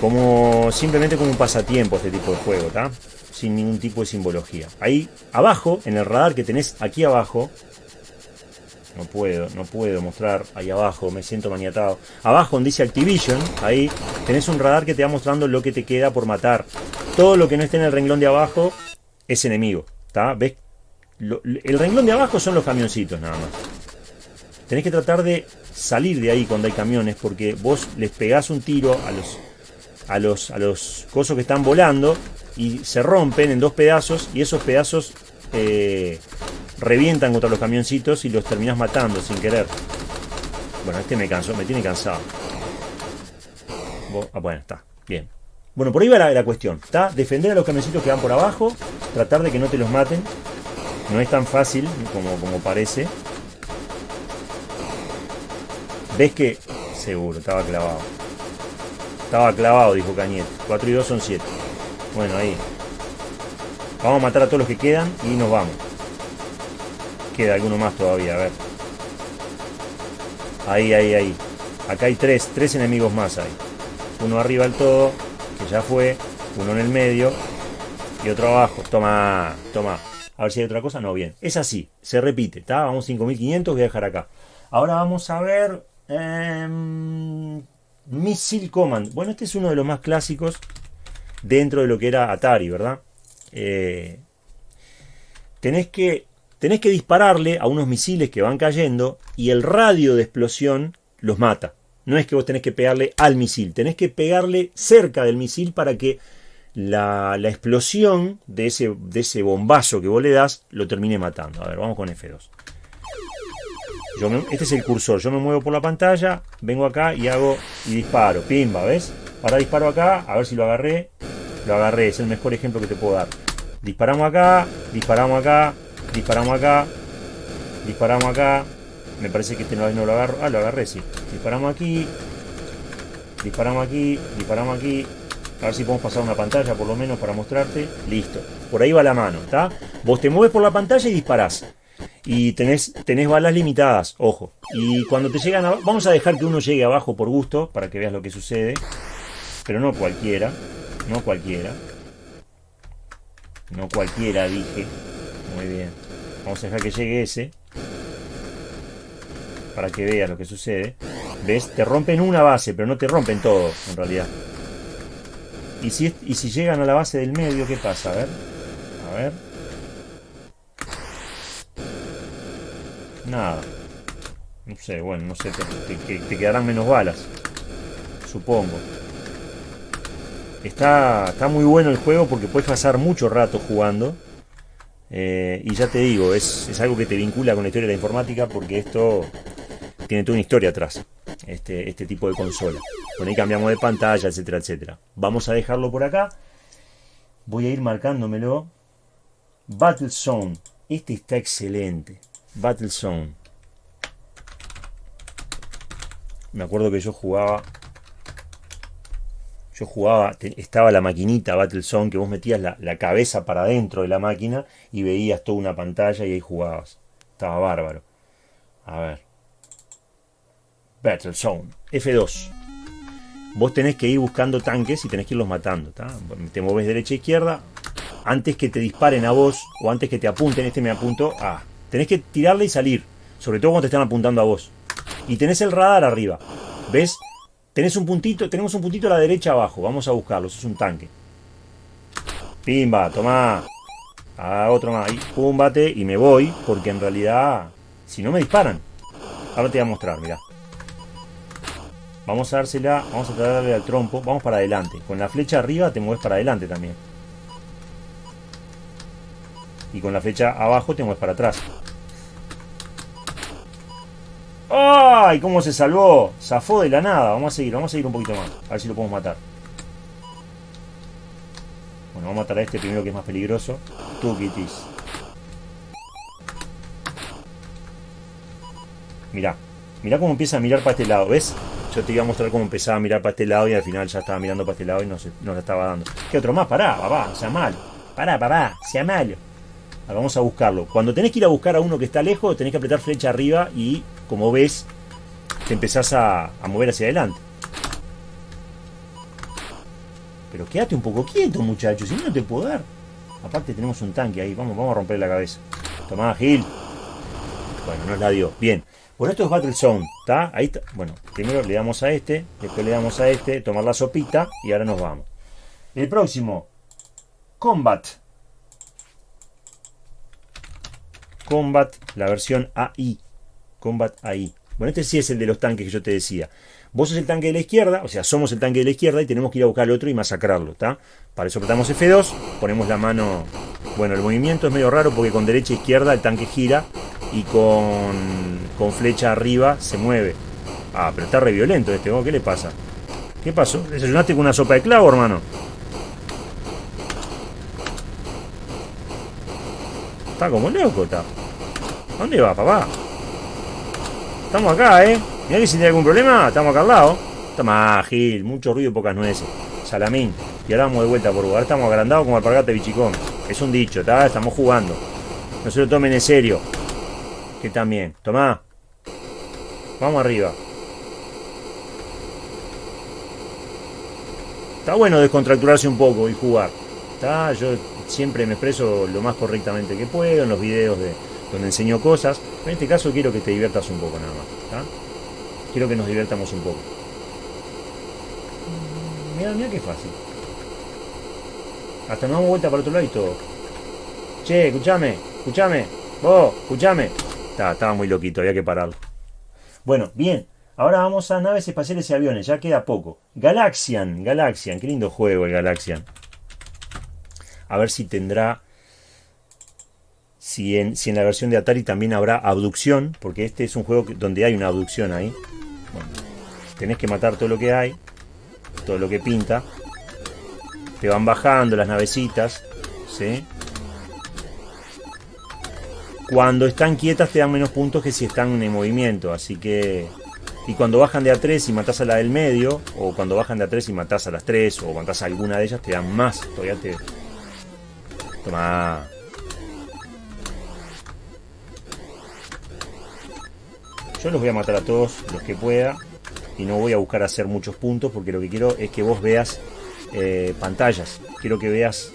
como simplemente como un pasatiempo este tipo de juego, ¿está? Sin ningún tipo de simbología. Ahí abajo, en el radar que tenés aquí abajo, no puedo, no puedo mostrar ahí abajo, me siento maniatado. Abajo donde dice Activision, ahí tenés un radar que te va mostrando lo que te queda por matar. Todo lo que no esté en el renglón de abajo es enemigo, ¿está? ¿Ves? el renglón de abajo son los camioncitos nada más. Tenés que tratar de salir de ahí cuando hay camiones porque vos les pegás un tiro a los a los a los cosos que están volando y se rompen en dos pedazos y esos pedazos eh, revientan contra los camioncitos y los terminas matando sin querer. Bueno, este me cansó, me tiene cansado. Ah, bueno, está, bien. Bueno, por ahí va la, la cuestión, ¿está? Defender a los camioncitos que van por abajo, tratar de que no te los maten. No es tan fácil como, como parece. ¿Ves que? Seguro, estaba clavado. Estaba clavado, dijo Cañete. 4 y 2 son 7. Bueno, ahí. Vamos a matar a todos los que quedan y nos vamos. Queda alguno más todavía, a ver. Ahí, ahí, ahí. Acá hay tres, tres enemigos más ahí. Uno arriba del todo, que ya fue. Uno en el medio. Y otro abajo. Toma, toma. A ver si hay otra cosa. No, bien. Es así, se repite. ¿está? Vamos 5500, voy a dejar acá. Ahora vamos a ver... Eh, Missile Command. Bueno, este es uno de los más clásicos dentro de lo que era Atari, ¿verdad? Eh, tenés, que, tenés que dispararle a unos misiles que van cayendo y el radio de explosión los mata. No es que vos tenés que pegarle al misil, tenés que pegarle cerca del misil para que la, explosión de ese, bombazo que vos le das lo termine matando. A ver, vamos con F2. este es el cursor, yo me muevo por la pantalla, vengo acá y hago y disparo, pimba, ¿ves? Ahora disparo acá, a ver si lo agarré, lo agarré, es el mejor ejemplo que te puedo dar. Disparamos acá, disparamos acá, disparamos acá, disparamos acá. Me parece que este no, no lo agarro. Ah, lo agarré, sí. Disparamos aquí, disparamos aquí, disparamos aquí. A ver si podemos pasar una pantalla por lo menos para mostrarte. Listo. Por ahí va la mano, ¿está? Vos te mueves por la pantalla y disparás. Y tenés, tenés balas limitadas, ojo. Y cuando te llegan a... Vamos a dejar que uno llegue abajo por gusto, para que veas lo que sucede. Pero no cualquiera. No cualquiera. No cualquiera, dije. Muy bien. Vamos a dejar que llegue ese. Para que veas lo que sucede. ¿Ves? Te rompen una base, pero no te rompen todo, en realidad. Y si, y si llegan a la base del medio, ¿qué pasa? A ver. A ver. Nada. No sé, bueno, no sé. te quedarán menos balas. Supongo. Está, está muy bueno el juego porque puedes pasar mucho rato jugando. Eh, y ya te digo, es, algo que te vincula con la historia de la informática porque esto tiene toda una historia atrás. Este, este tipo de consola. Con ahí cambiamos de pantalla, etcétera, etcétera. Vamos a dejarlo por acá. Voy a ir marcándomelo. Battle Zone. Este está excelente. Battle Zone. Me acuerdo que yo jugaba yo jugaba, estaba la maquinita Battlezone que vos metías la, cabeza para adentro de la máquina y veías toda una pantalla y ahí jugabas. Estaba bárbaro. A ver. Battlezone. F2. Vos tenés que ir buscando tanques y tenés que irlos matando. Te mueves derecha e izquierda. Antes que te disparen a vos o antes que te apunten, este me apunto a. tenés que tirarle y salir. Sobre todo cuando te están apuntando a vos. Y tenés el radar arriba. ¿Ves? Tenés un puntito, tenemos un puntito a la derecha abajo. Vamos a buscarlo, eso es un tanque. Pimba, toma. A otro más. Y púmbate y me voy. Porque en realidad, si no me disparan. Ahora te voy a mostrar, mira. Vamos a dársela, vamos a darle al trompo. Vamos para adelante. Con la flecha arriba te mueves para adelante también. Y con la flecha abajo te mueves para atrás. ¡Ay! ¿Cómo se salvó? Zafó de la nada. Vamos a seguir, vamos a seguir un poquito más. A ver si lo podemos matar. Bueno, vamos a matar a este primero que es más peligroso. Tú, Kitties. Mirá. Mirá cómo empieza a mirar para este lado. ¿Ves? Yo te iba a mostrar cómo empezaba a mirar para este lado y al final ya estaba mirando para este lado y no, se, no la estaba dando. ¿Qué otro más? Pará, papá. Sea malo. Pará, papá. Sea malo. vamos a buscarlo. Cuando tenés que ir a buscar a uno que está lejos, tenés que apretar flecha arriba y como ves, te empezás a, mover hacia adelante. Pero quédate un poco quieto, muchachos, si no te puedo dar. Aparte tenemos un tanque ahí, vamos, vamos a romper la cabeza. Tomá, Gil. Bueno, nos la dio. Bien. Bueno, esto es Battle Zone, ¿está? Ahí está. Bueno, primero le damos a este, después le damos a este, tomar la sopita y ahora nos vamos. El próximo, Combat. Combat, la versión AI. Combat AI. Bueno, este sí es el de los tanques que yo te decía. Vos sos el tanque de la izquierda, o sea, somos el tanque de la izquierda y tenemos que ir a buscar al otro y masacrarlo, ¿está? Para eso apretamos F2, ponemos la mano... Bueno, el movimiento es medio raro porque con derecha e izquierda el tanque gira y con, con flecha arriba se mueve. Ah, pero está re violento este, ¿qué le pasa? ¿Qué pasó? ¿Desayunaste con una sopa de clavo, hermano? Está como loco, está. ¿Dónde va, papá? Estamos acá, ¿eh? Mira que si tiene algún problema, estamos acá al lado. Toma, Gil, mucho ruido y pocas nueces. Salamín. Y ahora vamos de vuelta por lugar. Estamos agrandados como alpargate bichicón. Es un dicho, ¿está? Estamos jugando. No se lo tomen en serio. Que también. Tomá. Vamos arriba. Está bueno descontracturarse un poco y jugar. ¿Está? Yo siempre me expreso lo más correctamente que puedo en los videos de donde enseño cosas. En este caso quiero que te diviertas un poco nada más. Quiero que nos divirtamos un poco. Mira, mira qué fácil. Hasta nos damos vuelta para otro lado y todo. Che, escúchame, escúchame. Vos, escúchame. estaba muy loquito, había que pararlo. Bueno, bien. Ahora vamos a naves espaciales y aviones, ya queda poco. Galaxian, Galaxian, qué lindo juego el Galaxian. A ver si tendrá si en, la versión de Atari también habrá abducción, porque este es un juego donde hay una abducción ahí. Bueno, tenés que matar todo lo que hay, todo lo que pinta. Te van bajando las navecitas, ¿sí? Cuando están quietas te dan menos puntos que si están en movimiento, así que... Y cuando bajan de A3 y matás a la del medio, o cuando bajan de A3 y matás a las 3, o matás a alguna de ellas, te dan más. Todavía te... Toma... Yo los voy a matar a todos los que pueda y no voy a buscar hacer muchos puntos porque lo que quiero es que vos veas eh, pantallas. Quiero que veas...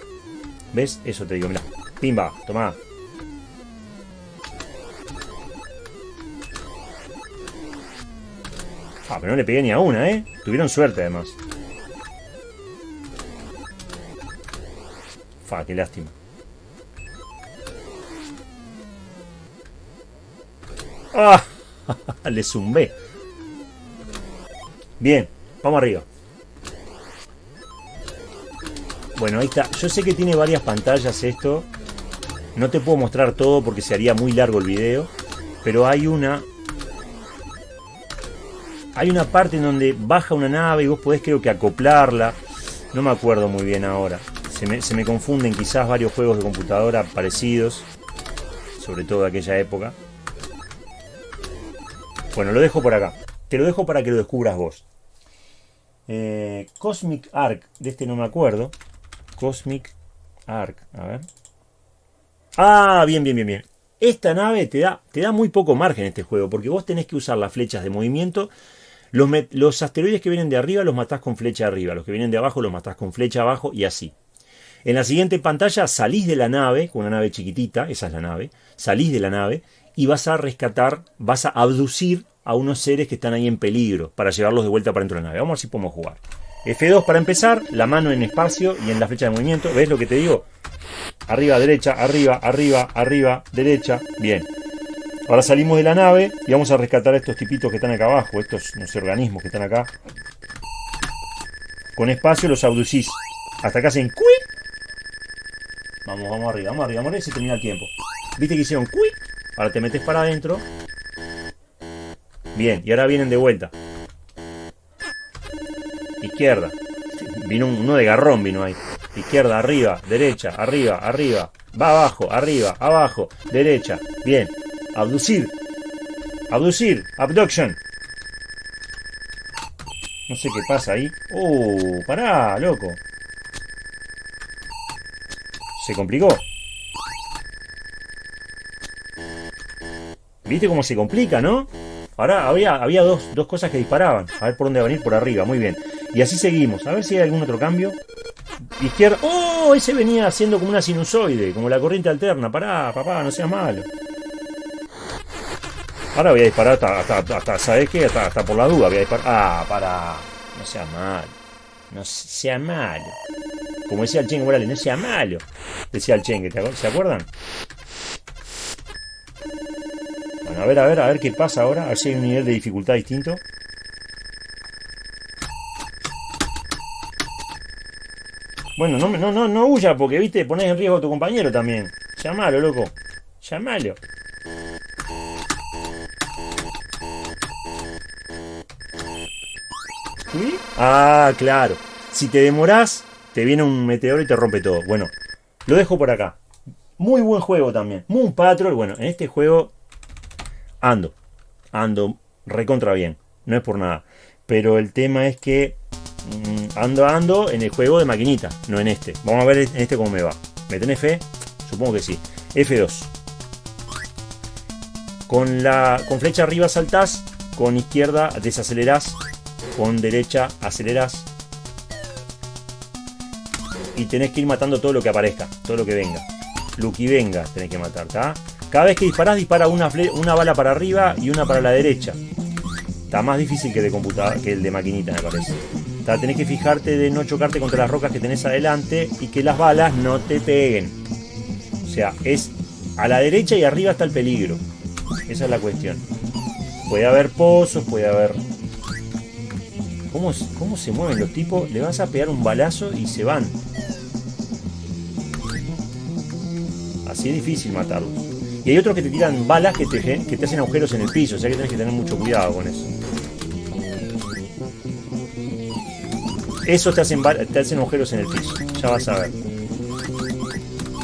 ¿Ves? Eso te digo, mira. Pimba, toma. Ah, pero no le pegué ni a una, ¿eh? Tuvieron suerte además. Fa, qué lástima. ¡Ah! Le zumbé. Bien, vamos arriba. Bueno, ahí está. Yo sé que tiene varias pantallas esto. No te puedo mostrar todo porque se haría muy largo el video. Pero hay una... Hay una parte en donde baja una nave y vos podés creo que acoplarla. No me acuerdo muy bien ahora. Se me, se me confunden quizás varios juegos de computadora parecidos. Sobre todo de aquella época. Bueno, lo dejo por acá. Te lo dejo para que lo descubras vos. Eh, Cosmic Arc, de este no me acuerdo. Cosmic Arc, a ver. Ah, bien, bien, bien, bien. Esta nave te da, te da muy poco margen este juego, porque vos tenés que usar las flechas de movimiento. Los, los asteroides que vienen de arriba los matás con flecha arriba, los que vienen de abajo los matás con flecha abajo y así. En la siguiente pantalla salís de la nave, con una nave chiquitita, esa es la nave, salís de la nave y vas a rescatar, vas a abducir a unos seres que están ahí en peligro para llevarlos de vuelta para dentro de la nave. Vamos a ver si podemos jugar. F2 para empezar, la mano en espacio y en la flecha de movimiento. ¿Ves lo que te digo? Arriba, derecha, arriba, arriba, arriba, derecha. Bien. Ahora salimos de la nave y vamos a rescatar a estos tipitos que están acá abajo, estos no sé, organismos que están acá. Con espacio los abducís. Hasta que hacen quick. Vamos, vamos arriba, vamos arriba, vamos arriba y se termina el tiempo. ¿Viste que hicieron quick? Ahora te metes para adentro. Bien, y ahora vienen de vuelta. Izquierda. Vino uno de garrón, vino ahí. Izquierda, arriba, derecha, arriba, arriba. Va abajo, arriba, abajo, derecha. Bien. Abducir. Abducir. Abduction. No sé qué pasa ahí. Uh, pará, loco. Se complicó. ¿Viste cómo se complica, no? Ahora había, había dos, cosas que disparaban. A ver por dónde va a venir, por arriba, muy bien. Y así seguimos. A ver si hay algún otro cambio. Izquierda. ¡Oh! Ese venía haciendo como una sinusoide, como la corriente alterna. Pará, papá, no seas malo. Ahora voy a disparar hasta, hasta, hasta ¿sabes qué? Hasta, hasta por la duda voy a disparar. Ah, para. No sea malo. No sea malo. Como decía el Chengue no sea malo. Decía el Chengue, ¿se acuerdan? A ver, a ver, a ver qué pasa ahora. A ver si hay un nivel de dificultad distinto. Bueno, no, no, no, no huya porque, viste, pones en riesgo a tu compañero también. Llamalo, loco. Llamalo. Ah, claro. Si te demorás, te viene un meteoro y te rompe todo. Bueno, lo dejo por acá. Muy buen juego también. Moon Patrol, bueno, en este juego ando. Ando recontra bien. No es por nada. Pero el tema es que mm, ando, ando en el juego de maquinita, no en este. Vamos a ver en este cómo me va. ¿Me tenés fe? Supongo que sí. F2. Con, la, con flecha arriba saltás, con izquierda desacelerás con derecha aceleras y tenés que ir matando todo lo que aparezca, todo lo que venga. Lo que venga tenés que matar, Cada vez que disparás, dispara una, una bala para arriba y una para la derecha. Está más difícil que, de computadora, que el de maquinita, me parece. Tenés que fijarte de no chocarte contra las rocas que tenés adelante y que las balas no te peguen. O sea, es a la derecha y arriba está el peligro. Esa es la cuestión. Puede haber pozos, puede haber ¿Cómo, se mueven los tipos? Le vas a pegar un balazo y se van. Así es difícil matarlos. Y hay otros que te tiran balas que te, que te hacen agujeros en el piso, o sea que tienes que tener mucho cuidado con eso. Esos te hacen, te hacen agujeros en el piso, ya vas a ver.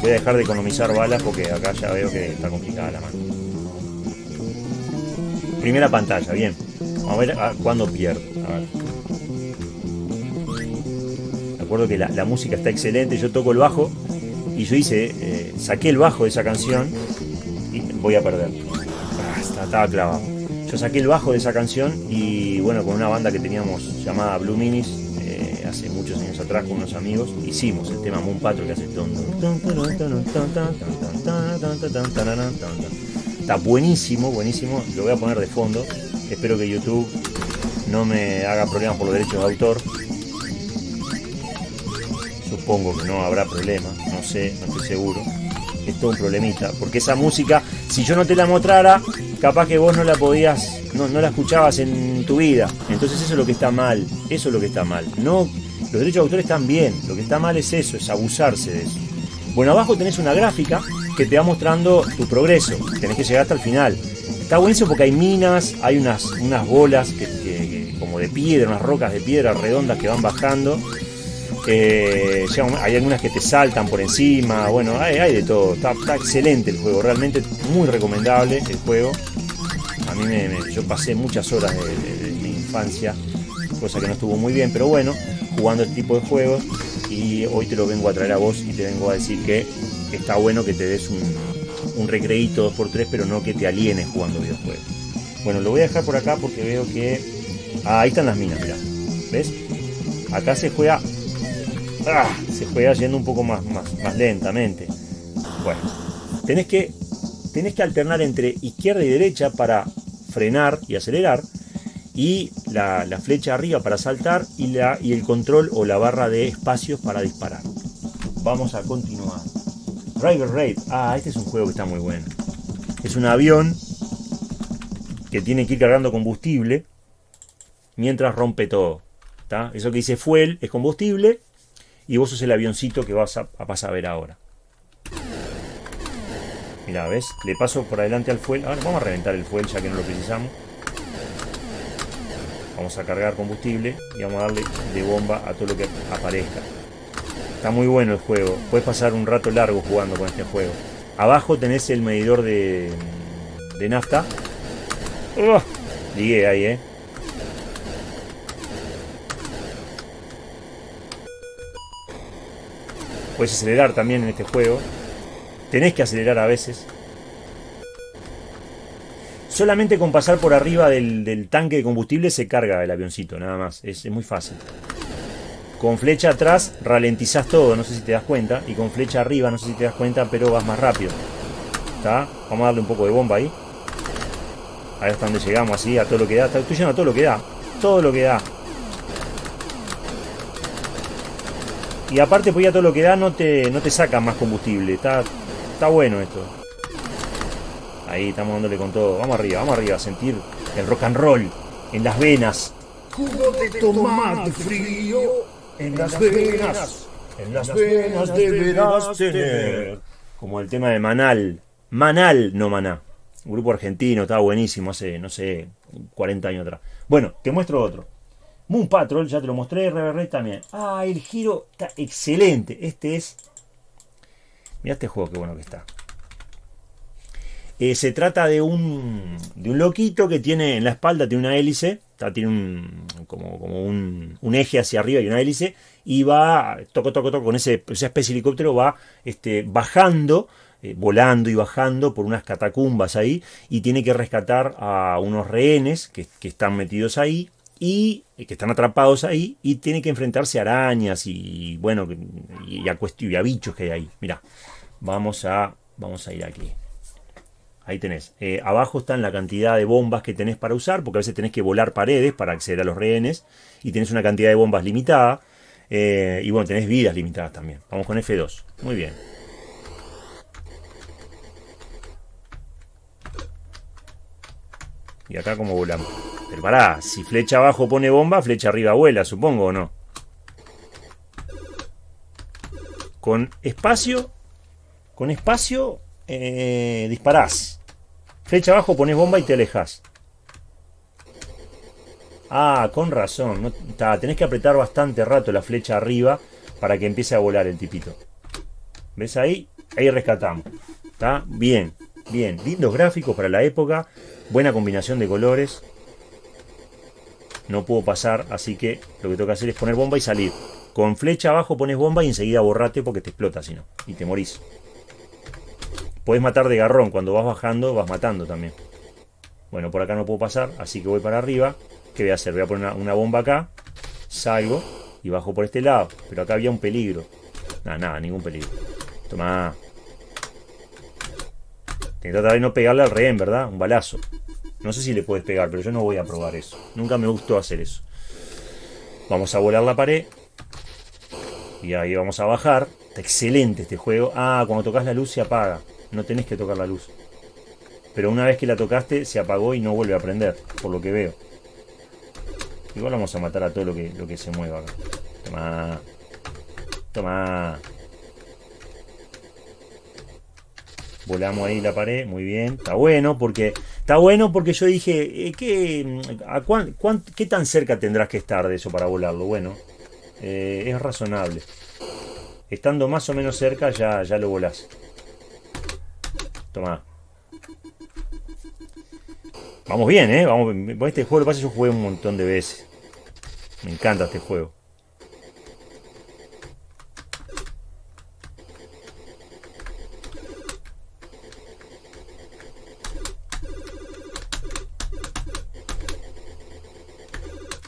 Voy a dejar de economizar balas porque acá ya veo que está complicada la mano. Primera pantalla, bien. Vamos a ver cuándo pierdo. A ver recuerdo que la, música está excelente, yo toco el bajo y yo hice, eh, saqué el bajo de esa canción voy a perder. Ah, estaba clavado. Yo saqué el bajo de esa canción y bueno, con una banda que teníamos llamada Blue Minis, eh, hace muchos años atrás con unos amigos, hicimos el tema Moon Patrol que hace Está buenísimo, buenísimo, lo voy a poner de fondo. Espero que YouTube no me haga problemas por los derechos de autor supongo que no habrá problema, no sé, no estoy seguro. Es todo un problemita, porque esa música, si yo no te la mostrara, capaz que vos no la podías, no, la escuchabas en tu vida. Entonces eso es lo que está mal, eso es lo que está mal. No, los derechos de autor están bien, lo que está mal es eso, es abusarse de eso. Bueno, abajo tenés una gráfica que te va mostrando tu progreso, tenés que llegar hasta el final. Está buenísimo porque hay minas, hay unas, unas bolas como de piedra, unas rocas de piedra redondas que van bajando hay algunas que te saltan por encima, bueno, hay, de todo. Está, excelente el juego, realmente muy recomendable el juego. A mí me, yo pasé muchas horas de, mi infancia, cosa que no estuvo muy bien, pero bueno, jugando este tipo de juegos y hoy te lo vengo a traer a vos y te vengo a decir que está bueno que te des un, un recreíto 2x3, pero no que te alienes jugando videojuegos. Bueno, lo voy a dejar por acá porque veo que... Ah, ahí están las minas, mira. ¿Ves? Acá se juega Ah, se juega yendo un poco más, más, lentamente. Bueno, tenés que, tenés que alternar entre izquierda y derecha para frenar y acelerar y la, flecha arriba para saltar y, la, y el control o la barra de espacios para disparar. Vamos a continuar. Driver Raid. Ah, este es un juego que está muy bueno. Es un avión que tiene que ir cargando combustible mientras rompe todo. Eso que dice fuel es combustible y vos sos el avioncito que vas a, pasar a ver ahora. Mira, ¿ves? Le paso por adelante al fuel. Ahora vamos a reventar el fuel ya que no lo precisamos. Vamos a cargar combustible y vamos a darle de bomba a todo lo que aparezca. Está muy bueno el juego. Puedes pasar un rato largo jugando con este juego. Abajo tenés el medidor de, de nafta. Ligué ahí, ¿eh? Puedes acelerar también en este juego. Tenés que acelerar a veces. Solamente con pasar por arriba del, tanque de combustible se carga el avioncito, nada más. Es, muy fácil. Con flecha atrás ralentizás todo, no sé si te das cuenta. Y con flecha arriba, no sé si te das cuenta, pero vas más rápido. Vamos a darle un poco de bomba ahí. Ahí hasta donde llegamos, así, a todo lo que da. Estoy yendo a todo lo que da. Todo lo que da. Y aparte, pues ya todo lo que da no te, no te saca más combustible. Está, está bueno esto. Ahí estamos dándole con todo. Vamos arriba, vamos arriba. A sentir el rock and roll en las venas. Jugo de tomate frío en las venas. En las venas deberás tener. Como el tema de Manal. Manal, no Maná. Un grupo argentino, estaba buenísimo hace, no sé, 40 años atrás. Bueno, te muestro otro. Moon Patrol, ya te lo mostré, Reverray también. Ah, el giro está excelente. Este es. Mira este juego, qué bueno que está. Eh, se trata de un, de un loquito que tiene en la espalda tiene una hélice, tiene un, como, como un, un, eje hacia arriba y una hélice, y va, toco, toco, toco, con ese, esa especie de helicóptero va este, bajando, eh, volando y bajando por unas catacumbas ahí, y tiene que rescatar a unos rehenes que, que están metidos ahí, y que están atrapados ahí y tiene que enfrentarse a arañas y bueno y a, y a bichos que hay ahí. Mira, vamos a vamos a ir aquí. Ahí tenés. Eh, abajo están la cantidad de bombas que tenés para usar, porque a veces tenés que volar paredes para acceder a los rehenes y tenés una cantidad de bombas limitada. Eh, y bueno, tenés vidas limitadas también. Vamos con F2. Muy bien. Y acá como volamos. Pero pará, si flecha abajo pone bomba, flecha arriba vuela, supongo o no. Con espacio, con espacio eh, disparás. Flecha abajo pones bomba y te alejas. Ah, con razón. No, tenés que apretar bastante rato la flecha arriba para que empiece a volar el tipito. ¿Ves ahí? Ahí rescatamos. ¿Está? Bien, bien. Lindos gráficos para la época. Buena combinación de colores. No puedo pasar, así que lo que tengo que hacer es poner bomba y salir. Con flecha abajo pones bomba y enseguida borrate porque te explota si no. Y te morís. Puedes matar de garrón. Cuando vas bajando, vas matando también. Bueno, por acá no puedo pasar, así que voy para arriba. ¿Qué voy a hacer? Voy a poner una, bomba acá. Salgo y bajo por este lado. Pero acá había un peligro. Nada, nada, ningún peligro. Toma. Que tratar de no pegarle al rehén, ¿verdad? Un balazo. No sé si le puedes pegar, pero yo no voy a probar eso. Nunca me gustó hacer eso. Vamos a volar la pared. Y ahí vamos a bajar. Está excelente este juego. Ah, cuando tocas la luz se apaga no tenés que tocar la luz. Pero una vez que la tocaste, se apagó y no vuelve a prender, por lo que veo. Igual vamos a matar a todo lo que, lo que se mueva acá. Toma. Toma. Volamos ahí la pared, muy bien. Está bueno porque está bueno porque yo dije, eh, ¿qué, a ¿qué tan cerca tendrás que estar de eso para volarlo? Bueno, eh, es razonable. Estando más o menos cerca ya, ya lo volás. Toma. Vamos bien, ¿eh? Vamos, este juego lo pasa yo jugué un montón de veces. Me encanta este juego.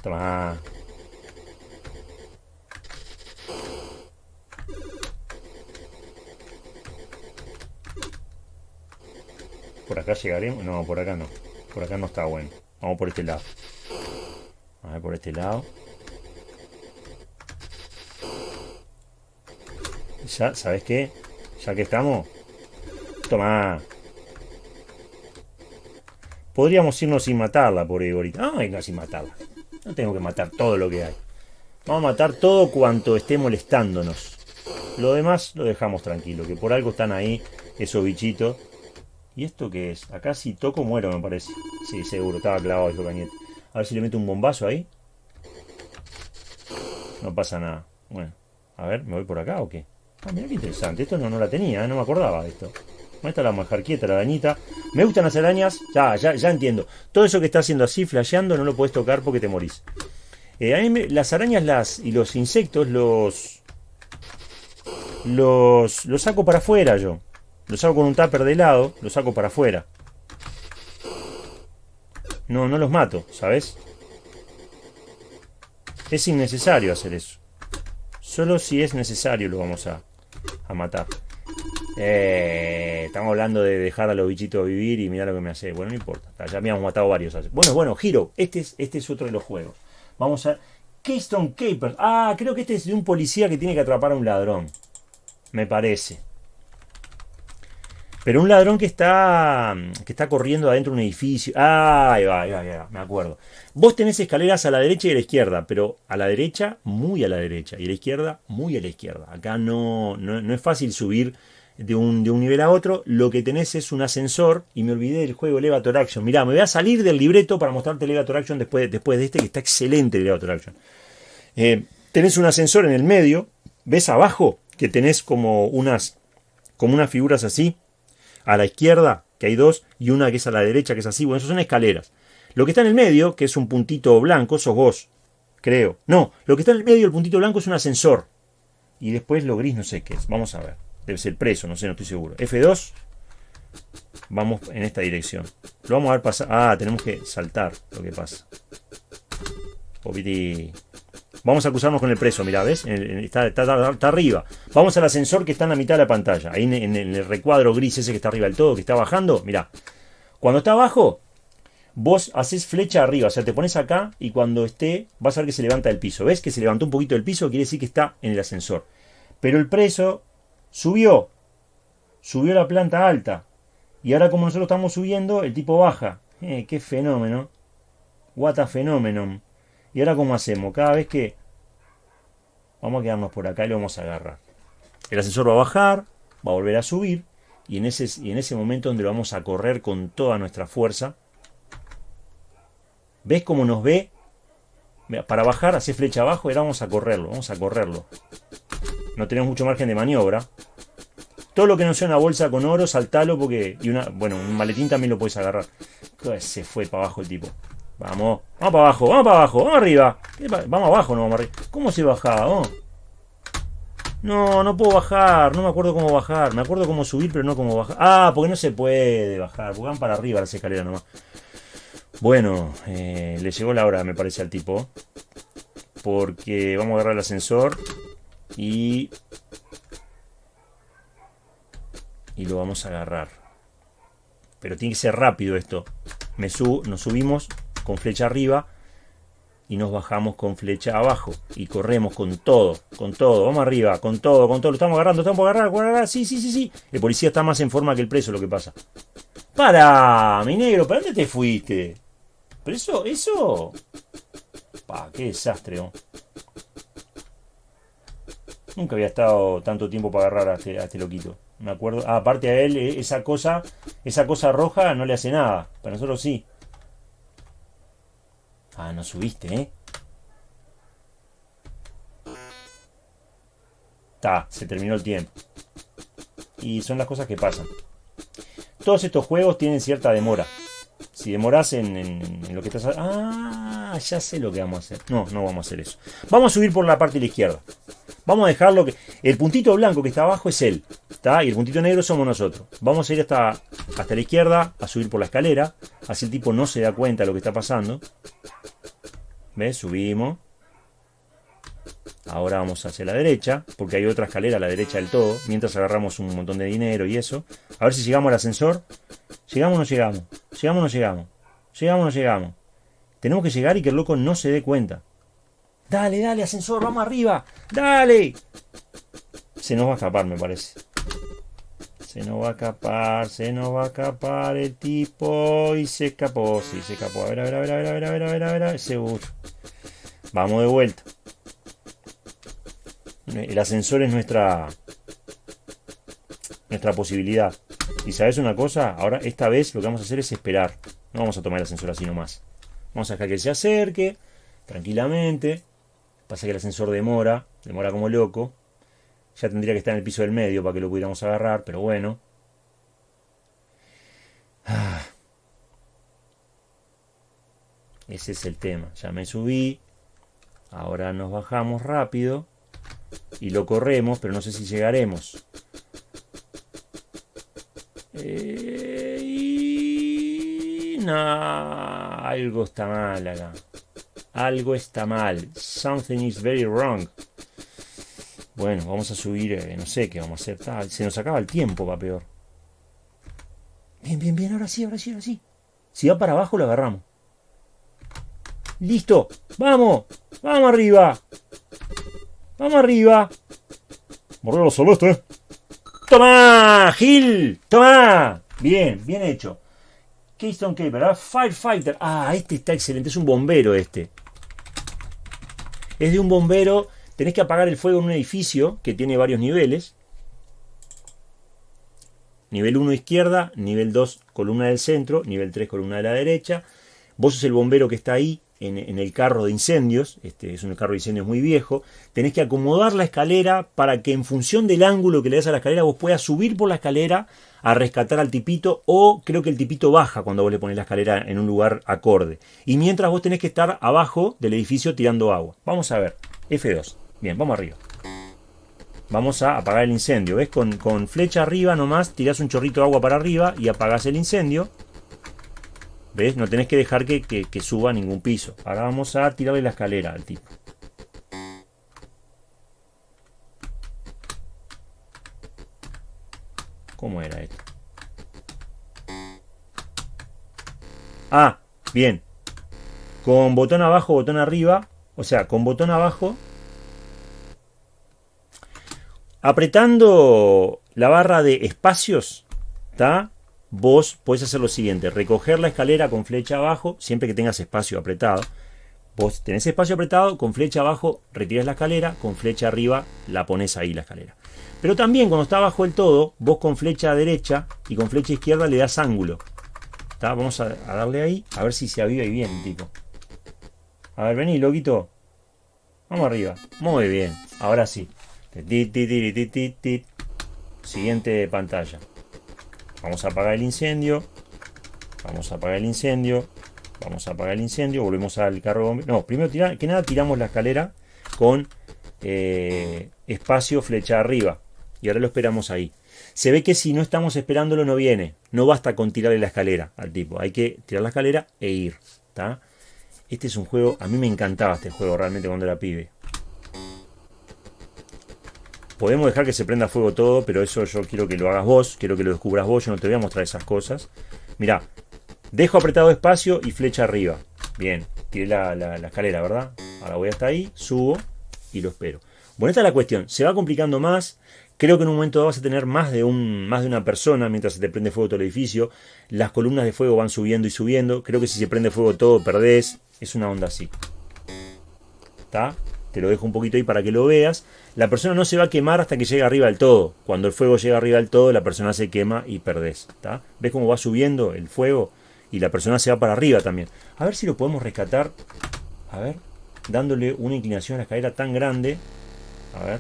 Toma. ¿Por acá llegaremos? No, por acá no. Por acá no está bueno. Vamos por este lado. A ver por este lado. Ya, ¿sabes qué? Ya que estamos. Toma. Podríamos irnos sin matarla por ahí ahorita. Ah, venga, sin matarla. No tengo que matar todo lo que hay. Vamos a matar todo cuanto esté molestándonos. Lo demás lo dejamos tranquilo, que por algo están ahí esos bichitos ¿Y esto qué es? Acá si toco muero me parece. Sí, seguro, estaba clavado el cañete. A ver si le meto un bombazo ahí. No pasa nada. Bueno, a ver, ¿me voy por acá o qué? Ah, mira qué interesante. Esto no, no la tenía, ¿eh? no me acordaba de esto. Está la majar quieta, la arañita. Me gustan las arañas. Ya, ya, ya entiendo. Todo eso que está haciendo así, flasheando, no lo puedes tocar porque te morís. Eh, a mí las arañas las, y los insectos los, los, los saco para afuera yo. Lo saco con un tupper de lado, lo saco para afuera. No, no los mato, ¿sabes? Es innecesario hacer eso. Solo si es necesario lo vamos a, a matar. Eh, estamos hablando de dejar a los bichitos vivir y mira lo que me hace. Bueno, no importa. Ya han matado varios. Bueno, bueno, Giro. Este es, este es otro de los juegos. Vamos a... Keystone Capers. Ah, creo que este es de un policía que tiene que atrapar a un ladrón. Me parece. Pero un ladrón que está, que está corriendo adentro de un edificio. Ah, ahí va, ahí va, ahí va, me acuerdo. Vos tenés escaleras a la derecha y a la izquierda, pero a la derecha, muy a la derecha, y a la izquierda, muy a la izquierda. Acá no, no, no es fácil subir de un, de un, nivel a otro. Lo que tenés es un ascensor, y me olvidé del juego Elevator Action. Mirá, me voy a salir del libreto para mostrarte Elevator Action después, después de este, que está excelente el Elevator Action. Eh, tenés un ascensor en el medio, ves abajo que tenés como unas, como unas figuras así a la izquierda, que hay dos, y una que es a la derecha, que es así. Bueno, eso son escaleras. Lo que está en el medio, que es un puntito blanco, sos vos, creo. No, lo que está en el medio, el puntito blanco, es un ascensor. Y después lo gris no sé qué es. Vamos a ver. Debe ser preso, no sé, no estoy seguro. F2. Vamos en esta dirección. Lo vamos a ver pasar. Ah, tenemos que saltar lo que pasa. Popiti. Vamos a cruzarnos con el preso, mira, ¿ves? Está, está, arriba. Vamos al ascensor que está en la mitad de la pantalla. Ahí en, el recuadro gris ese que está arriba del todo, que está bajando, mira. Cuando está abajo, vos haces flecha arriba. O sea, te pones acá y cuando esté, vas a ver que se levanta del piso. ¿Ves que se levantó un poquito del piso? Quiere decir que está en el ascensor. Pero el preso subió. Subió la planta alta. Y ahora como nosotros estamos subiendo, el tipo baja. Eh, qué fenómeno. What a fenómeno. ¿Y ahora cómo hacemos? Cada vez que... Vamos a quedarnos por acá y lo vamos a agarrar. El ascensor va a bajar, va a volver a subir. Y en ese, y en ese momento donde lo vamos a correr con toda nuestra fuerza. ¿Ves cómo nos ve? Para bajar, hace flecha abajo y ahora vamos a correrlo. Vamos a correrlo. No tenemos mucho margen de maniobra. Todo lo que no sea una bolsa con oro, saltalo porque... Y una, bueno, un maletín también lo puedes agarrar. Se fue para abajo el tipo. Vamos, vamos para abajo, vamos para abajo, vamos arriba. Vamos abajo, no vamos arriba. ¿Cómo se bajaba? No, no puedo bajar, no me acuerdo cómo bajar. Me acuerdo cómo subir, pero no cómo bajar. Ah, porque no se puede bajar, porque van para arriba las escaleras nomás. Bueno, eh, le llegó la hora, me parece, al tipo. Porque vamos a agarrar el ascensor y... Y lo vamos a agarrar. Pero tiene que ser rápido esto. Me subo, nos subimos con flecha arriba y nos bajamos con flecha abajo y corremos con todo, con todo, vamos arriba, con todo, con todo, lo estamos agarrando, estamos agarrando, agarrar, sí, sí, sí, sí. El policía está más en forma que el preso, lo que pasa. Para, mi negro, ¿para dónde te fuiste? Pero eso, eso... Pa, qué desastre. Nunca había estado tanto tiempo para agarrar a este, a este loquito. Me acuerdo. Ah, aparte a él, eh, esa cosa, esa cosa roja no le hace nada. Para nosotros sí. Ah, no subiste, ¿eh? Ta, se terminó el tiempo. Y son las cosas que pasan. Todos estos juegos tienen cierta demora. Si demoras en, lo que estás... Ah, ya sé lo que vamos a hacer. No, no vamos a hacer eso. Vamos a subir por la parte de la izquierda. Vamos a dejarlo que... El puntito blanco que está abajo es él. ¿está? Y el puntito negro somos nosotros. Vamos a ir hasta, hasta la izquierda, a subir por la escalera. Así el tipo no se da cuenta de lo que está pasando. ¿Ves? Subimos. Ahora vamos hacia la derecha, porque hay otra escalera a la derecha del todo, mientras agarramos un montón de dinero y eso. A ver si llegamos al ascensor. ¿Llegamos o no llegamos? ¿Llegamos o no llegamos? ¿Llegamos o no llegamos? Tenemos que llegar y que el loco no se dé cuenta. Dale, dale, ascensor, vamos arriba. Dale. Se nos va a escapar, me parece. Se nos va a escapar, se nos va a escapar el tipo. Y se escapó, sí, se escapó. A ver, a ver, a ver, a ver, a ver, a ver, a ver, a ver, seguro. Vamos de vuelta. El ascensor es nuestra nuestra posibilidad. Y sabes una cosa, ahora esta vez lo que vamos a hacer es esperar. No vamos a tomar el ascensor así nomás. Vamos a dejar que se acerque tranquilamente. Pasa que el ascensor demora, demora como loco. Ya tendría que estar en el piso del medio para que lo pudiéramos agarrar, pero bueno. Ah. Ese es el tema. Ya me subí. Ahora nos bajamos rápido. Y lo corremos, pero no sé si llegaremos. Eh, algo está mal acá. Algo está mal. Something is very wrong. Bueno, vamos a subir, eh, no sé qué vamos a hacer. Ah, se nos acaba el tiempo, va peor. Bien, bien, bien, ahora sí, ahora sí, ahora sí. Si va para abajo, lo agarramos. Listo, vamos, vamos arriba. Vamos arriba. Morrelo celeste. ¡Toma! ¡Gil! ¡Toma! Bien, bien hecho. Keystone Caper, ¿ah? Firefighter. Ah, este está excelente. Es un bombero este. Es de un bombero. Tenés que apagar el fuego en un edificio que tiene varios niveles. Nivel 1 izquierda, nivel 2 columna del centro, nivel 3 columna de la derecha. Vos sos el bombero que está ahí en, el carro de incendios, este es un carro de incendios muy viejo, tenés que acomodar la escalera para que en función del ángulo que le das a la escalera vos puedas subir por la escalera a rescatar al tipito o creo que el tipito baja cuando vos le pones la escalera en un lugar acorde. Y mientras vos tenés que estar abajo del edificio tirando agua. Vamos a ver, F2. Bien, vamos arriba. Vamos a apagar el incendio. ¿Ves? Con, con flecha arriba nomás tirás un chorrito de agua para arriba y apagás el incendio. ¿Ves? No tenés que dejar que, suba ningún piso. Ahora vamos a tirarle la escalera al tipo. ¿Cómo era esto? Ah, bien. Con botón abajo, botón arriba. O sea, con botón abajo. Apretando la barra de espacios. ¿Está? Vos podés hacer lo siguiente, recoger la escalera con flecha abajo, siempre que tengas espacio apretado. Vos tenés espacio apretado, con flecha abajo retiras la escalera, con flecha arriba la pones ahí la escalera. Pero también cuando está abajo el todo, vos con flecha derecha y con flecha izquierda le das ángulo. Vamos a, darle ahí, a ver si se aviva y bien, tipo. A ver, vení, loquito. Vamos arriba. Muy bien, ahora sí. Siguiente pantalla. Vamos a apagar el incendio. Vamos a apagar el incendio. Vamos a apagar el incendio. Volvemos al carro No, primero que nada tiramos la escalera con eh, espacio flecha arriba. Y ahora lo esperamos ahí. Se ve que si no estamos esperándolo no viene. No basta con tirarle la escalera al tipo. Hay que tirar la escalera e ir. Este es un juego, a mí me encantaba este juego realmente cuando era pibe. Podemos dejar que se prenda fuego todo, pero eso yo quiero que lo hagas vos, quiero que lo descubras vos, yo no te voy a mostrar esas cosas. Mirá, dejo apretado espacio y flecha arriba. Bien, tiré la, escalera, ¿verdad? Ahora voy hasta ahí, subo y lo espero. Bueno, esta es la cuestión. Se va complicando más. Creo que en un momento vas a tener más de, un, más de una persona mientras se te prende fuego todo el edificio. Las columnas de fuego van subiendo y subiendo. Creo que si se prende fuego todo, perdés. Es una onda así. ¿Está? Te lo dejo un poquito ahí para que lo veas. La persona no se va a quemar hasta que llegue arriba del todo. Cuando el fuego llega arriba del todo, la persona se quema y perdés. ¿Ves cómo va subiendo el fuego? Y la persona se va para arriba también. A ver si lo podemos rescatar. A ver. Dándole una inclinación a la escalera tan grande. A ver.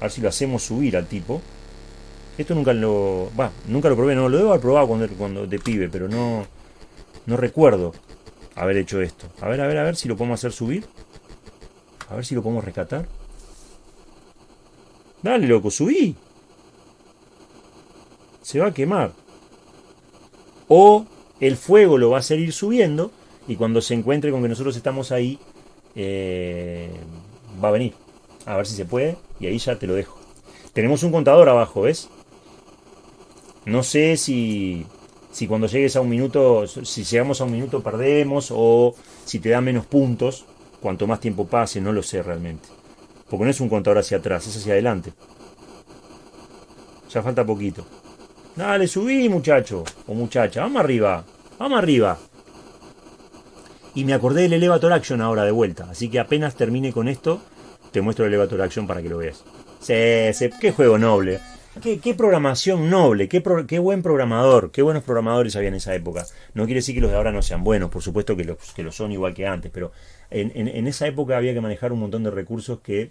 A ver si lo hacemos subir al tipo. Esto nunca lo... Va, nunca lo probé. No, lo debo haber probado cuando, cuando de pibe, pero no... No recuerdo haber hecho esto. A ver, a ver, a ver si lo podemos hacer subir. A ver si lo podemos rescatar. Dale, loco, subí. Se va a quemar. O el fuego lo va a hacer ir subiendo y cuando se encuentre con que nosotros estamos ahí, eh, va a venir. A ver si se puede y ahí ya te lo dejo. Tenemos un contador abajo, ¿ves? No sé si si cuando llegues a un minuto, si llegamos a un minuto perdemos o si te da menos puntos, cuanto más tiempo pase, no lo sé realmente. Porque no es un contador hacia atrás, es hacia adelante. Ya falta poquito. Dale, subí muchacho o muchacha, vamos arriba, vamos arriba. Y me acordé del Elevator Action ahora de vuelta, así que apenas termine con esto, te muestro el Elevator Action para que lo veas. Sí, sí, qué juego noble. Qué, programación noble, qué, buen programador, qué buenos programadores había en esa época. No quiere decir que los de ahora no sean buenos, por supuesto que los que lo son igual que antes, pero en, esa época había que manejar un montón de recursos que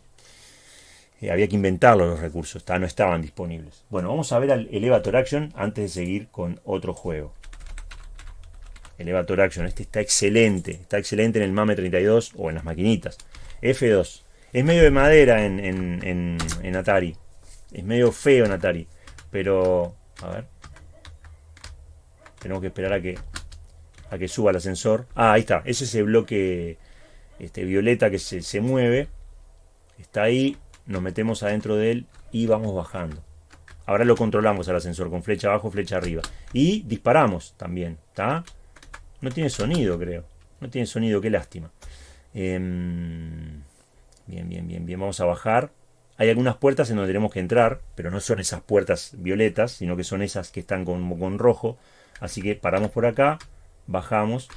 eh, había que inventarlos los recursos, no estaban disponibles. Bueno, vamos a ver al Elevator Action antes de seguir con otro juego. Elevator Action, este está excelente, está excelente en el MAME 32 o en las maquinitas. F2, es medio de madera en Atari, es medio feo en. Pero, a ver. Tenemos que esperar a que, a que suba el ascensor. Ah, ahí está. Es ese bloque este, violeta que se, mueve. Está ahí, nos metemos adentro de él y vamos bajando. Ahora lo controlamos al ascensor con flecha abajo, flecha arriba. Y disparamos también, ¿está? No tiene sonido, creo. No tiene sonido, qué lástima. Em, bien, bien, bien, bien. Vamos a bajar. Hay algunas puertas en donde tenemos que entrar, pero no son esas puertas violetas, sino que son esas que están con, con rojo. Así que paramos por acá, bajamos.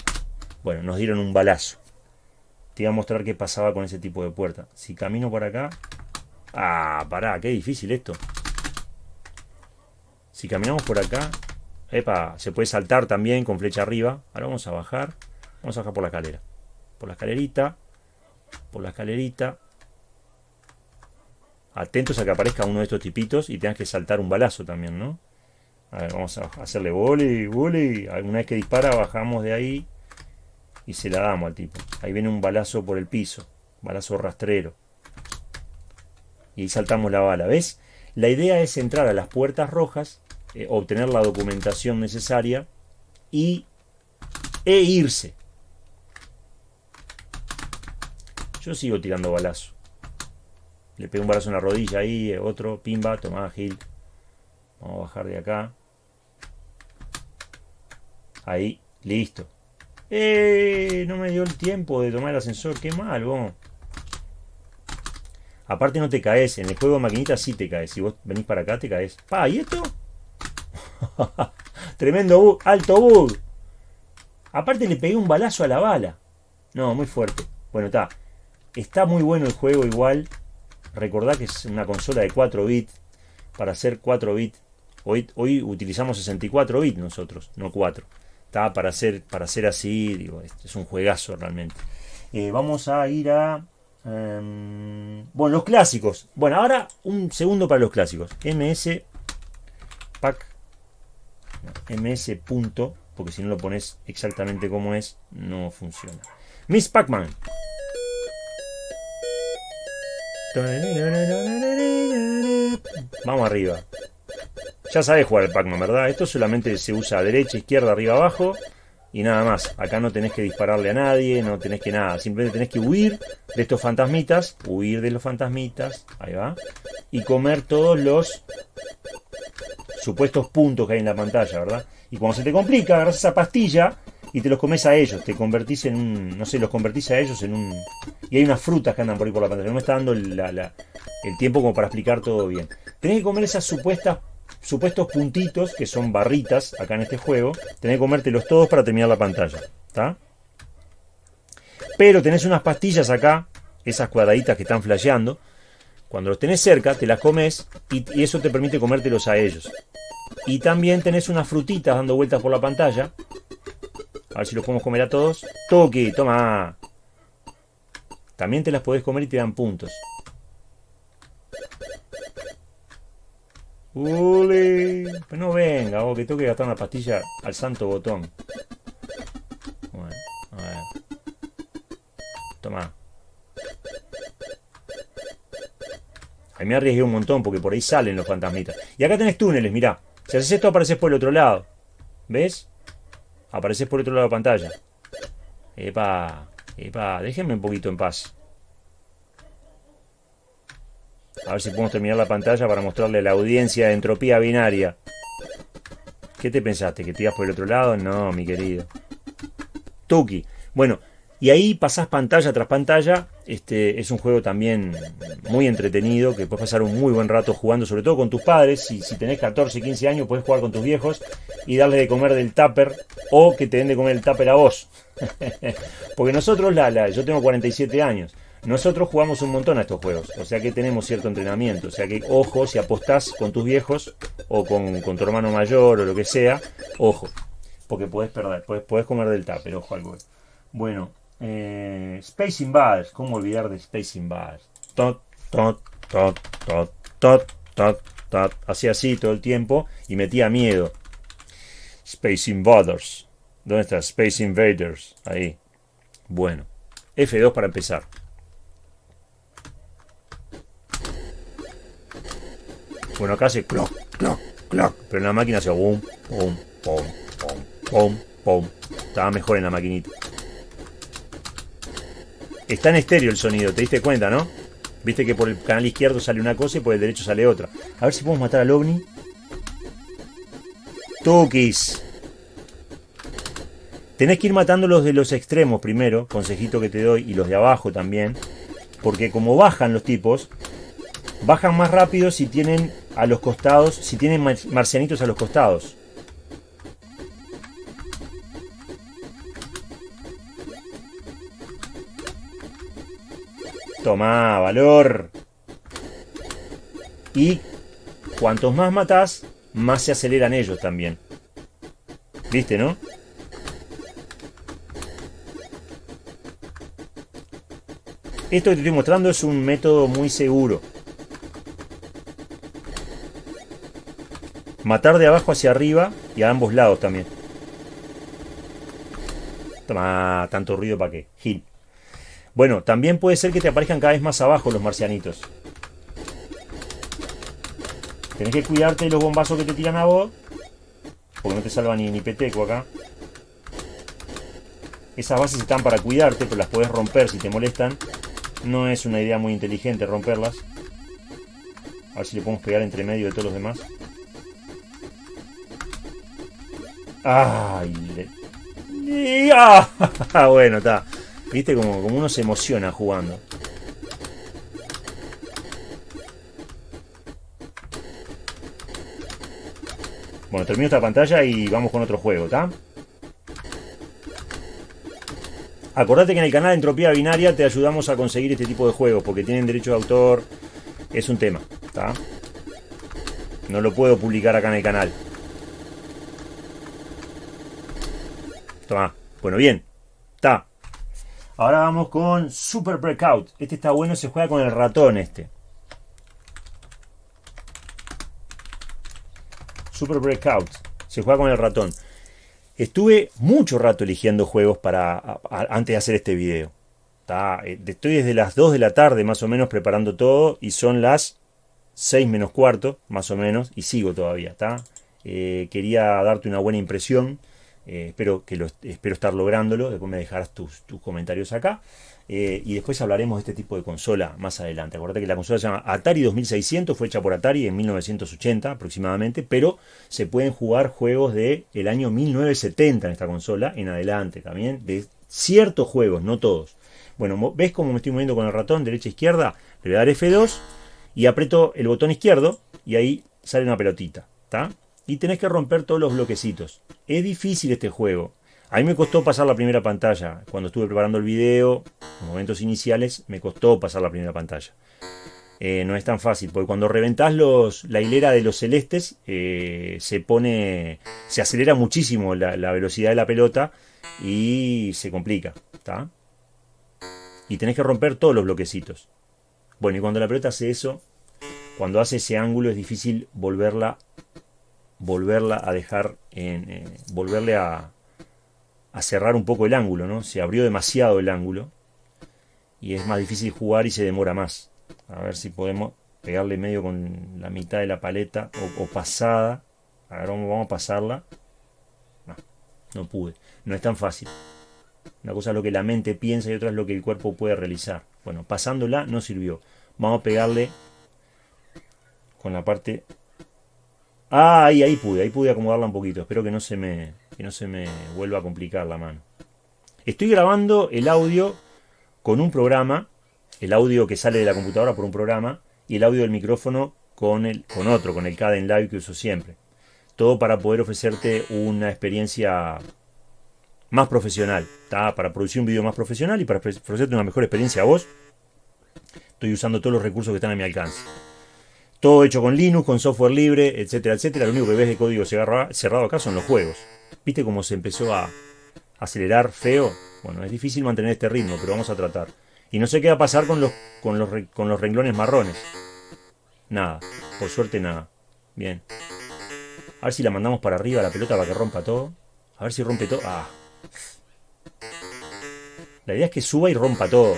Bueno, nos dieron un balazo. Te iba a mostrar qué pasaba con ese tipo de puerta. Si camino por acá... Ah, pará, qué difícil esto. Si caminamos por acá... Epa, se puede saltar también con flecha arriba. Ahora vamos a bajar. Vamos a bajar por la escalera. Por la escalerita. Por la escalerita. Atentos a que aparezca uno de estos tipitos y tengas que saltar un balazo también, ¿no? A ver, vamos a hacerle boli, boli. Alguna vez que dispara, bajamos de ahí y se la damos al tipo. Ahí viene un balazo por el piso. Balazo rastrero. Y ahí saltamos la bala. ¿Ves? La idea es entrar a las puertas rojas, eh, obtener la documentación necesaria y e irse. Yo sigo tirando balazo. Le pego un balazo en la rodilla ahí, eh, otro, pimba, toma Gil. Vamos a bajar de acá. Ahí, listo. ¡Eh! No me dio el tiempo de tomar el ascensor. Qué mal, vos. Aparte no te caes. En el juego de maquinita sí te caes. Si vos venís para acá te caes. ¡Pa! ¿Y esto? Tremendo bug. Alto bug. Aparte le pegué un balazo a la bala. No, muy fuerte. Bueno, está. Está muy bueno el juego igual. Recordá que es una consola de 4 bits. Para hacer 4 bits. Hoy, hoy utilizamos 64 bits nosotros, no 4 para hacer, para hacer así, digo, es un juegazo realmente. Eh, vamos a ir a... Em, bueno, los clásicos. Bueno, ahora un segundo para los clásicos. MS Pack. MS punto, porque si no lo pones exactamente como es, no funciona. Miss Pac-Man. Vamos arriba. Ya sabes jugar el Pac-Man, ¿verdad? Esto solamente se usa derecha, izquierda, arriba, abajo y nada más. Acá no tenés que dispararle a nadie, no tenés que nada. Simplemente tenés que huir de estos fantasmitas, huir de los fantasmitas, ahí va, y comer todos los supuestos puntos que hay en la pantalla, ¿verdad? Y cuando se te complica, agarras esa pastilla y te los comes a ellos, te convertís en un, no sé, los convertís a ellos en un... Y hay unas frutas que andan por ahí por la pantalla, no me está dando el tiempo como para explicar todo bien. Tenés que comer esas supuestas supuestos puntitos, que son barritas acá en este juego, tenés que comértelos todos para terminar la pantalla. ¿Está? Pero tenés unas pastillas acá, esas cuadraditas que están flasheando. Cuando los tenés cerca, te las comes y, eso te permite comértelos a ellos. Y también tenés unas frutitas dando vueltas por la pantalla. A ver si los podemos comer a todos. Toki, toma. También te las podés comer y te dan puntos. ¡Ule! Pues no venga, vos, que tengo que gastar una pastilla al santo botón. Bueno, a ver. Toma. Ahí me arriesgué un montón porque por ahí salen los fantasmitas. Y acá tenés túneles, mirá. Si haces esto apareces por el otro lado. ¿Ves? Apareces por otro lado de la pantalla. Epa, epa, déjenme un poquito en paz. A ver si podemos terminar la pantalla para mostrarle la audiencia de entropía binaria. ¿Qué te pensaste? ¿Que te ibas por el otro lado? No, mi querido. Tuki. Bueno, y ahí pasás pantalla tras pantalla. Este es un juego también muy entretenido, que puedes pasar un muy buen rato jugando, sobre todo con tus padres. Si, si tenés 14, 15 años, puedes jugar con tus viejos y darle de comer del tupper o que te den de comer el tupper a vos. Porque nosotros, la, yo tengo 47 años. Nosotros jugamos un montón a estos juegos, o sea que tenemos cierto entrenamiento, o sea que ojo, si apostás con tus viejos o con, tu hermano mayor o lo que sea, ojo, porque puedes perder, puedes, comer del pero ojo algo. Bueno, eh, Space Invaders, ¿cómo olvidar de Space Invaders? Tot, tot, tot, tot, tot, tot, tot, hacía así todo el tiempo y metía miedo. Space Invaders, ¿dónde está? Space Invaders, ahí. Bueno, F2 para empezar. Bueno, acá hace clock, clock, clock. Pero en la máquina hace boom, pum, pum, pum, pum, pum. Estaba mejor en la maquinita. Está en estéreo el sonido, ¿te diste cuenta, no? Viste que por el canal izquierdo sale una cosa y por el derecho sale otra. A ver si podemos matar al ovni. Tukis. Tenés que ir matando los de los extremos primero, consejito que te doy, y los de abajo también. Porque como bajan los tipos, bajan más rápido si tienen a los costados, si tienen marcianitos a los costados. Toma, valor. Y cuantos más matás, más se aceleran ellos también. ¿Viste, no? Esto que te estoy mostrando es un método muy seguro. Matar de abajo hacia arriba y a ambos lados también. Toma, tanto ruido para qué. Gil. Bueno, también puede ser que te aparezcan cada vez más abajo los marcianitos. Tenés que cuidarte de los bombazos que te tiran a vos. Porque no te salva ni, ni peteco acá. Esas bases están para cuidarte, pero las puedes romper si te molestan. No es una idea muy inteligente romperlas. A ver si le podemos pegar entre medio de todos los demás. ¡Ay! ¡Ah! bueno, está. Viste como, como uno se emociona jugando. Bueno, termino esta pantalla y vamos con otro juego, ¿está? Acordate que en el canal Entropía Binaria te ayudamos a conseguir este tipo de juegos porque tienen derecho de autor. Es un tema, ¿está? No lo puedo publicar acá en el canal. Toma. Bueno, bien. Está. Ahora vamos con Super Breakout. Este está bueno, se juega con el ratón este. Super Breakout. Se juega con el ratón. Estuve mucho rato eligiendo juegos para antes de hacer este video. Eh, estoy desde las 2 de la tarde más o menos preparando todo y son las 6 menos cuarto más o menos y sigo todavía. Eh, quería darte una buena impresión. Eh, espero, estar lográndolo. Después me dejarás tus, comentarios acá. Eh, y después hablaremos de este tipo de consola más adelante. Acuérdate que la consola se llama Atari 2600, fue hecha por Atari en 1980 aproximadamente, pero se pueden jugar juegos del el año 1970 en esta consola en adelante también, de ciertos juegos, no todos. Bueno, ¿ves cómo me estoy moviendo con el ratón derecha izquierda? Le voy a dar F2 y aprieto el botón izquierdo y ahí sale una pelotita. ¿está? Y tenés que romper todos los bloquecitos. Es difícil este juego. A mí me costó pasar la primera pantalla. Cuando estuve preparando el video, en momentos iniciales, me costó pasar la primera pantalla. Eh, no es tan fácil, porque cuando reventás los, la hilera de los celestes, eh, se pone. se acelera muchísimo la, velocidad de la pelota y se complica. ¿está? Y tenés que romper todos los bloquecitos. Bueno, y cuando la pelota hace eso, cuando hace ese ángulo, es difícil volverla volverla a dejar en. Eh, volverle a, a cerrar un poco el ángulo, ¿no? Se abrió demasiado el ángulo y es más difícil jugar y se demora más. A ver si podemos pegarle medio con la mitad de la paleta o, pasada. A ver, vamos, a pasarla. No, no pude. No es tan fácil. Una cosa es lo que la mente piensa y otra es lo que el cuerpo puede realizar. Bueno, pasándola no sirvió. Vamos a pegarle con la parte... Ah, ahí, ahí pude. Ahí pude acomodarla un poquito. Espero que no se me que no se me vuelva a complicar la mano. Estoy grabando el audio con un programa, el audio que sale de la computadora por un programa, y el audio del micrófono con, el, con otro, con el Caden Live que uso siempre. Todo para poder ofrecerte una experiencia más profesional, para producir un vídeo más profesional y para ofrecerte una mejor experiencia a vos. Estoy usando todos los recursos que están a mi alcance. Todo hecho con Linux, con software libre, etcétera, etcétera. Lo único que ves de código cerrado acá son los juegos. ¿Viste cómo se empezó a acelerar feo? Bueno, es difícil mantener este ritmo, pero vamos a tratar. Y no sé qué va a pasar con los, con los, con los renglones marrones. Nada, por suerte nada. Bien. A ver si la mandamos para arriba la pelota para que rompa todo. A ver si rompe todo. Ah. La idea es que suba y rompa todo.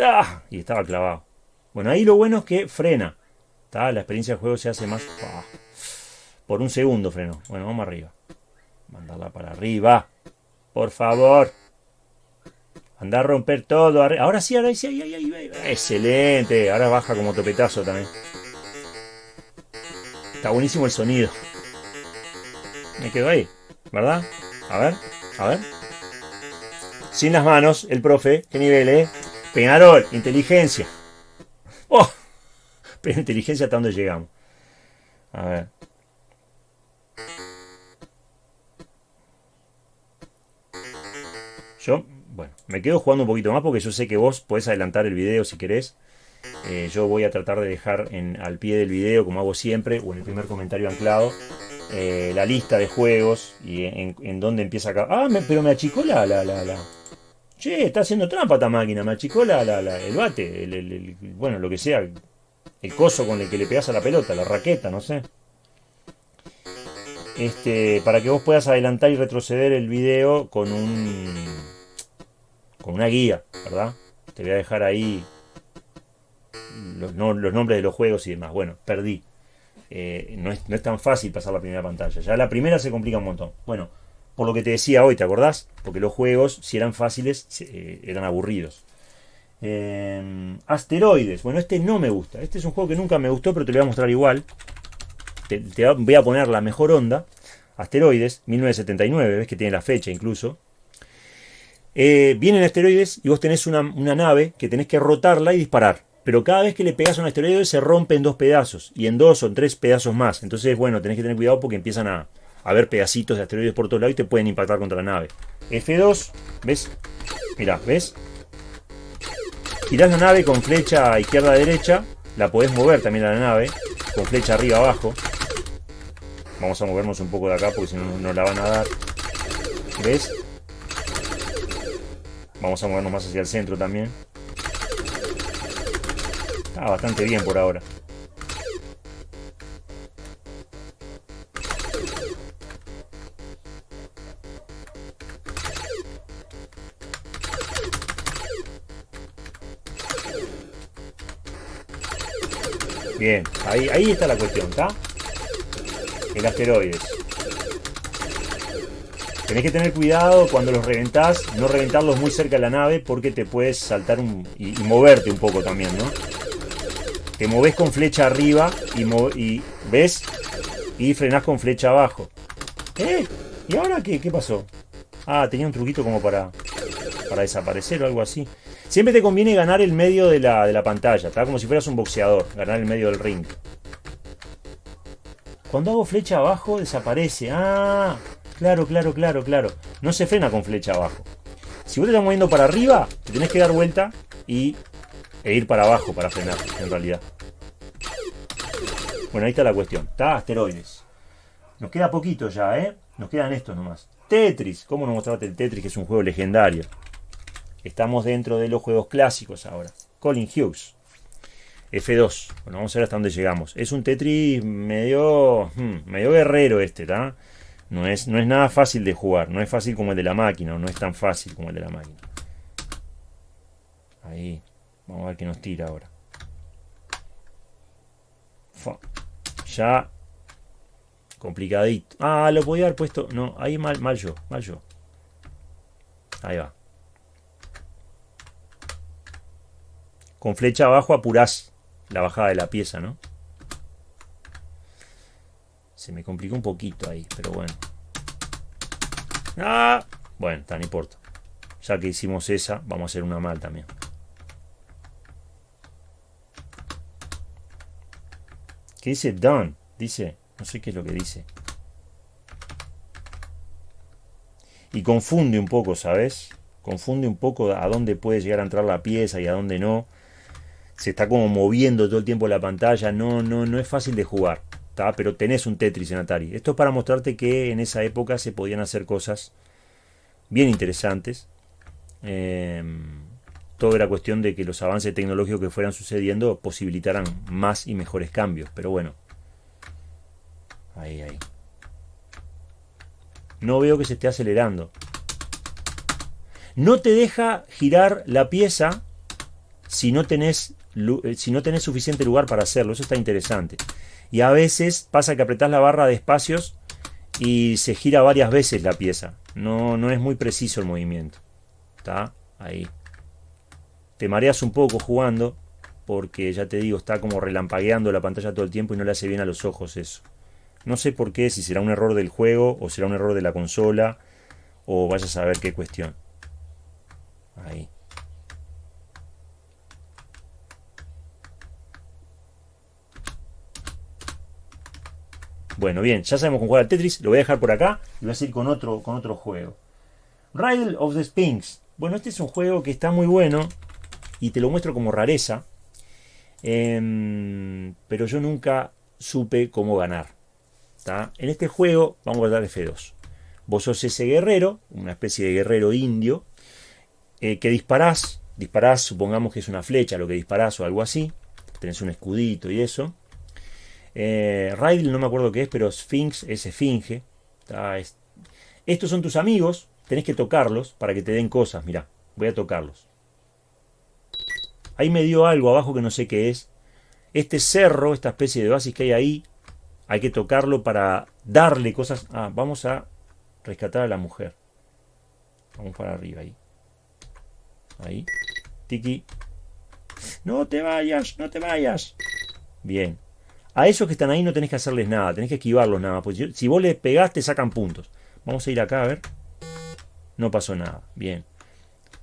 ¡Ah! Y estaba clavado. Bueno, ahí lo bueno es que frena. La experiencia del juego se hace más... Por un segundo freno. Bueno, vamos arriba. Mandarla para arriba. Por favor. Anda a romper todo. Ahora sí, ahora sí, ahí, ahí, ahí. Excelente. Ahora baja como topetazo también. Está buenísimo el sonido. Me quedo ahí, ¿verdad? A ver, a ver. Sin las manos, el profe. ¿Qué nivel, eh? Peñarol, inteligencia. ¡Oh! Pero inteligencia hasta dónde llegamos. A ver. Yo, bueno, me quedo jugando un poquito más porque yo sé que vos podés adelantar el video si querés. Eh, yo voy a tratar de dejar al pie del video, como hago siempre, o en el primer comentario anclado, eh, la lista de juegos y en, dónde empieza acá. Ah, pero me achicó la, la, la, la, Che, está haciendo trampa esta máquina, me achicó la, el bate, el, bueno, lo que sea, el coso con el que le pegas a la pelota, la raqueta, no sé. Este, para que vos puedas adelantar y retroceder el video con un con una guía, ¿verdad? Te voy a dejar ahí los, nombres de los juegos y demás. Bueno, perdí. Eh, no, es, no es tan fácil pasar la primera pantalla. Ya la primera se complica un montón. Bueno, por lo que te decía hoy, ¿te acordás? Porque los juegos, si eran fáciles, eh, eran aburridos. Eh, asteroides. Bueno, este no me gusta. Este es un juego que nunca me gustó, pero te lo voy a mostrar igual. Te, voy a poner la mejor onda. Asteroides, 1979, ves que tiene la fecha incluso. Eh, vienen asteroides y vos tenés una, nave que tenés que rotarla y disparar. Pero cada vez que le pegas a un asteroide se rompe en dos pedazos. Y en dos o en tres pedazos más. Entonces, bueno, tenés que tener cuidado porque empiezan a, a ver pedacitos de asteroides por todos lados y te pueden impactar contra la nave. F2, ¿ves? Mira, ¿ves? Girás la nave con flecha izquierda a derecha, la podés mover también a la nave, con flecha arriba abajo. Vamos a movernos un poco de acá porque si no nos la van a dar. ¿Ves? Vamos a movernos más hacia el centro también. Está bastante bien por ahora. Bien, ahí, ahí está la cuestión, ¿está? El asteroides. Tenés que tener cuidado cuando los reventás, no reventarlos muy cerca de la nave porque te puedes saltar un, y, moverte un poco también, ¿no? Te moves con flecha arriba y, y ves y frenás con flecha abajo. ¿Eh? ¿Y ahora qué, qué pasó? Ah, tenía un truquito como para, para desaparecer o algo así. Siempre te conviene ganar el medio de la, de la pantalla, está como si fueras un boxeador, ganar el medio del ring. Cuando hago flecha abajo desaparece. Ah, claro, claro, claro, claro. No se frena con flecha abajo. Si vos te estás moviendo para arriba, te tenés que dar vuelta y, e ir para abajo para frenar, en realidad. Bueno, ahí está la cuestión. Está asteroides. Nos queda poquito ya, ¿eh? Nos quedan estos nomás. Tetris. ¿Cómo nos mostraste el Tetris, que es un juego legendario? Estamos dentro de los juegos clásicos ahora. Colin Hughes. F2. Bueno, vamos a ver hasta dónde llegamos. Es un Tetris medio, hmm, medio guerrero este, ¿está? No es, no es nada fácil de jugar. No es fácil como el de la máquina. no es tan fácil como el de la máquina. Ahí. Vamos a ver qué nos tira ahora. Ya. Complicadito. Ah, lo podía haber puesto. No, ahí mal, mal yo. Mal yo. Ahí va. Con flecha abajo apurás la bajada de la pieza, ¿no? Se me complicó un poquito ahí, pero bueno. ¡Ah! Bueno, no importa. Ya que hicimos esa, vamos a hacer una mal también. ¿Qué dice done? Dice, no sé qué es lo que dice. Y confunde un poco, ¿sabes? Confunde un poco a dónde puede llegar a entrar la pieza y a dónde no se está como moviendo todo el tiempo la pantalla, no, no, no es fácil de jugar, pero tenés un Tetris en Atari. Esto es para mostrarte que en esa época se podían hacer cosas bien interesantes. Em, todo era cuestión de que los avances tecnológicos que fueran sucediendo posibilitaran más y mejores cambios, pero bueno. Ahí, ahí. No veo que se esté acelerando. No te deja girar la pieza si no tenés si no tenés suficiente lugar para hacerlo. Eso está interesante. Y a veces pasa que apretás la barra de espacios y se gira varias veces la pieza. No, no es muy preciso el movimiento. Ahí. Te mareas un poco jugando, porque ya te digo, está como relampagueando la pantalla todo el tiempo y no le hace bien a los ojos eso. No sé por qué, si será un error del juego o será un error de la consola o vaya a saber qué cuestión. Ahí. Bueno, bien, ya sabemos cómo jugar al Tetris, lo voy a dejar por acá y voy a seguir con otro, con otro juego. Riddle of the Sphinx. Bueno, este es un juego que está muy bueno y te lo muestro como rareza, em, pero yo nunca supe cómo ganar. En este juego vamos a dar F2. Vos sos ese guerrero, una especie de guerrero indio, eh, que disparás, disparás, supongamos que es una flecha lo que disparás o algo así, tenés un escudito y eso. Eh, no me acuerdo qué es, pero Sphinx es esfinge. Estos son tus amigos, tenés que tocarlos para que te den cosas, mirá, voy a tocarlos. Ahí me dio algo abajo que no sé qué es. Este cerro, esta especie de oasis que hay ahí, hay que tocarlo para darle cosas. Ah, vamos a rescatar a la mujer. Vamos para arriba ahí. Ahí. Tiki. No te vayas, no te vayas. Bien. A esos que están ahí no tenés que hacerles nada, tenés que esquivarlos nada. Si vos les pegaste, sacan puntos. Vamos a ir acá a ver. No pasó nada. Bien.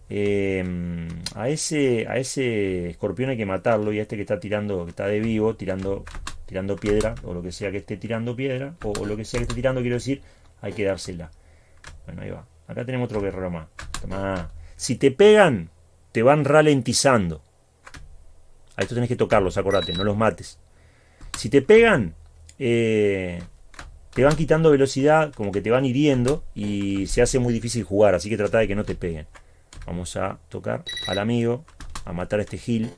Em, a, ese, a ese escorpión hay que matarlo y a este que está tirando, que está de vivo, tirando, tirando piedra, o lo que sea que esté tirando piedra, o, lo que sea que esté tirando, quiero decir, hay que dársela. Bueno, ahí va. Acá tenemos otro guerrero más. Si te pegan, te van ralentizando. A esto tenés que tocarlos, acordate, no los mates. Si te pegan, eh, te van quitando velocidad, como que te van hiriendo y se hace muy difícil jugar, así que trata de que no te peguen. Vamos a tocar al amigo, a matar a este Gil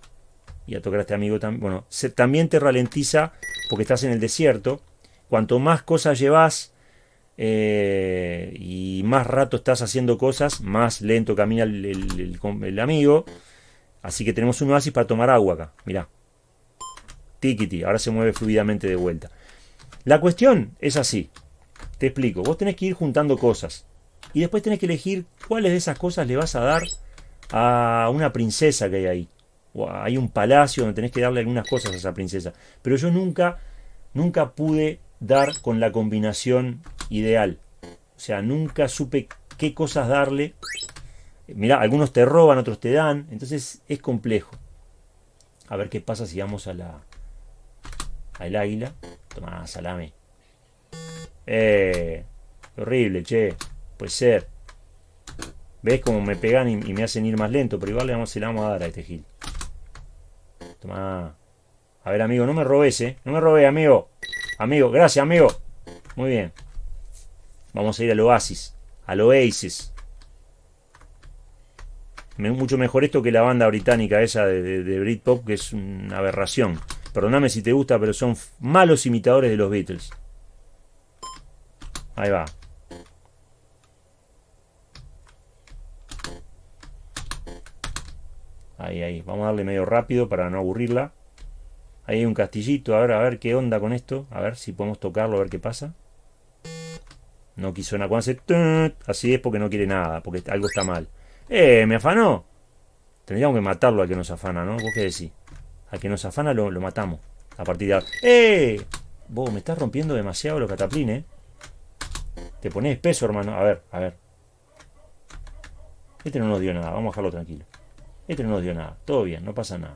y a tocar a este amigo también. Bueno, también te ralentiza porque estás en el desierto. Cuanto más cosas llevas eh, y más rato estás haciendo cosas, más lento camina el, amigo. Así que tenemos un oasis para tomar agua acá. Mirá. Tikiti. Ahora se mueve fluidamente de vuelta. La cuestión es así. Te explico. Vos tenés que ir juntando cosas. Y después tenés que elegir cuáles de esas cosas le vas a dar a una princesa que hay ahí. O hay un palacio donde tenés que darle algunas cosas a esa princesa. Pero yo nunca, nunca pude dar con la combinación ideal. O sea, nunca supe qué cosas darle. Mirá, algunos te roban, otros te dan. Entonces es complejo. A ver qué pasa si vamos a la. Al águila. Toma, salame. Eh. Horrible, che. Puede ser. ¿Ves cómo me pegan y, me hacen ir más lento? Pero igual le vamos, la a dar a este gil. Toma. A ver, amigo, no me robes, ¿eh? No me robes, amigo. Amigo, gracias, amigo. Muy bien. Vamos a ir al oasis. Al oasis. Mucho mejor esto que la banda británica esa de, de Britpop, que es una aberración. Perdóname si te gusta, pero son malos imitadores de los Beatles. Ahí va. Ahí, ahí. Vamos a darle medio rápido para no aburrirla. Ahí hay un castillito. A ver, a ver qué onda con esto. A ver si podemos tocarlo, a ver qué pasa. No quiso nada. Cuando hace... Así es porque no quiere nada. Porque algo está mal. ¡Eh! ¿Me afanó? Tendríamos que matarlo al que nos afana, ¿no? ¿Vos qué decís? Al que nos afana lo, matamos. A partir de ahora. ¡Eh! Vos me estás rompiendo demasiado los cataplines. Te pones espeso, hermano. A ver, a ver. Este no nos dio nada. Vamos a dejarlo tranquilo. Este no nos dio nada. Todo bien, no pasa nada.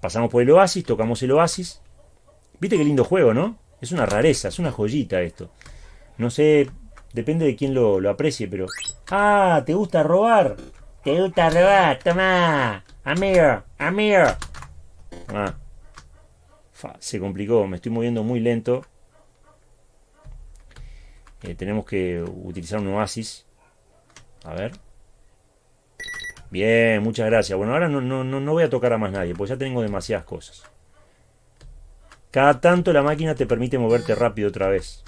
Pasamos por el oasis, tocamos el oasis. Viste qué lindo juego, ¿no? Es una rareza, es una joyita esto. No sé, depende de quién lo, aprecie, pero... ¡Ah! ¿Te gusta robar? ¿Te gusta robar? ¡Toma! ¡Amigo! ¡Amigo! Ah. se complicó, me estoy moviendo muy lento. Eh, tenemos que utilizar un oasis. A ver. Bien, muchas gracias. Bueno, ahora no, no, no voy a tocar a más nadie, porque ya tengo demasiadas cosas. Cada tanto la máquina te permite moverte rápido otra vez.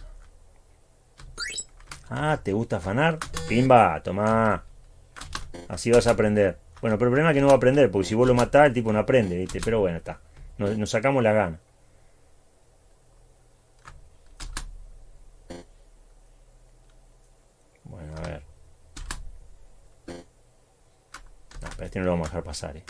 Ah, ¿te gusta afanar? Pimba, toma. Así vas a aprender. Bueno, pero el problema es que no va a aprender, porque si vos lo matás, el tipo no aprende, ¿viste? Pero bueno, está. nos sacamos la gana. Pero este no lo vamos a dejar pasar, eh.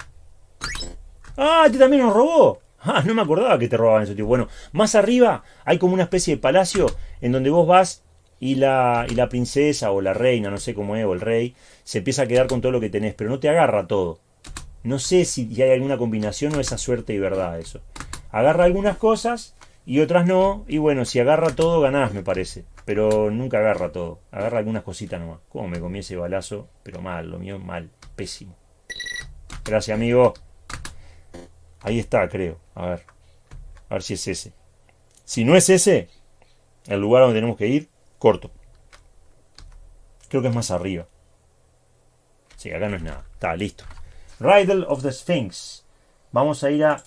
¡Ah! Este también nos robó. Ah, no me acordaba que te robaban eso, tío. Bueno, más arriba hay como una especie de palacio en donde vos vas y la, y la princesa o la reina, no sé cómo es, o el rey, se empieza a quedar con todo lo que tenés, pero no te agarra todo. No sé si hay alguna combinación o esa suerte y verdad eso. Agarra algunas cosas y otras no, y bueno, si agarra todo ganás, me parece. Pero nunca agarra todo, agarra algunas cositas nomás. ¿Cómo me comí ese balazo? Pero mal, lo mío mal, pésimo. Gracias, amigo. Ahí está, creo. A ver. A ver si es ese. Si no es ese, el lugar donde tenemos que ir, corto. Creo que es más arriba. Sí, acá no es nada. Está, listo. Riddle of the Sphinx. Vamos a ir a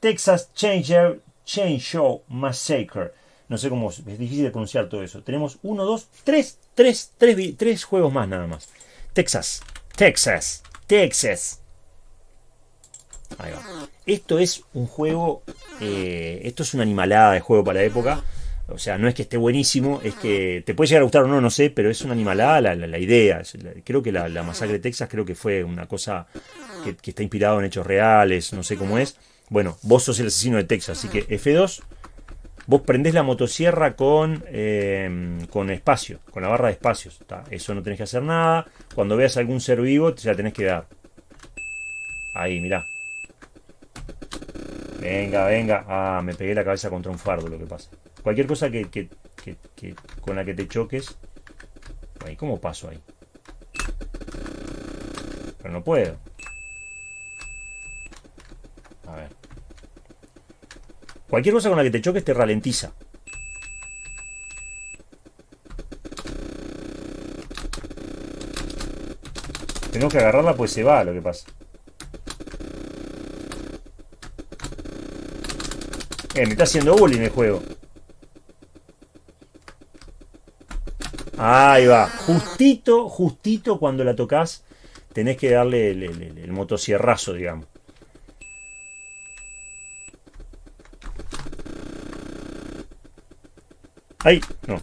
Texas Changer Chainsaw Massacre. No sé cómo es difícil de pronunciar todo eso. Tenemos uno, dos, tres, tres, tres, tres juegos más nada más. Texas, Texas, Texas. Ahí va. Esto es un juego, eh, esto es una animalada de juego para la época. O sea, no es que esté buenísimo, es que te puede llegar a gustar o no, no sé, pero es una animalada la, la, idea. Creo que la, masacre de Texas creo que fue una cosa que, está inspirado en hechos reales, no sé cómo es. Bueno, vos sos el asesino de Texas, así que F2, vos prendés la motosierra con, eh, con espacio, con la barra de espacios. Eso no tenés que hacer nada. Cuando veas algún ser vivo, te la tenés que dar. Ahí, mirá. Venga, venga. Ah, me pegué la cabeza contra un fardo, lo que pasa. Cualquier cosa que, que, que, con la que te choques. Ahí, ¿cómo paso ahí? Pero no puedo. A ver. Cualquier cosa con la que te choques te ralentiza. Tengo que agarrarla pues se va lo que pasa. Eh, me está haciendo bullying el juego. Ahí va. Justito, justito cuando la tocas, tenés que darle el, el, motosierrazo, digamos. Ahí, no.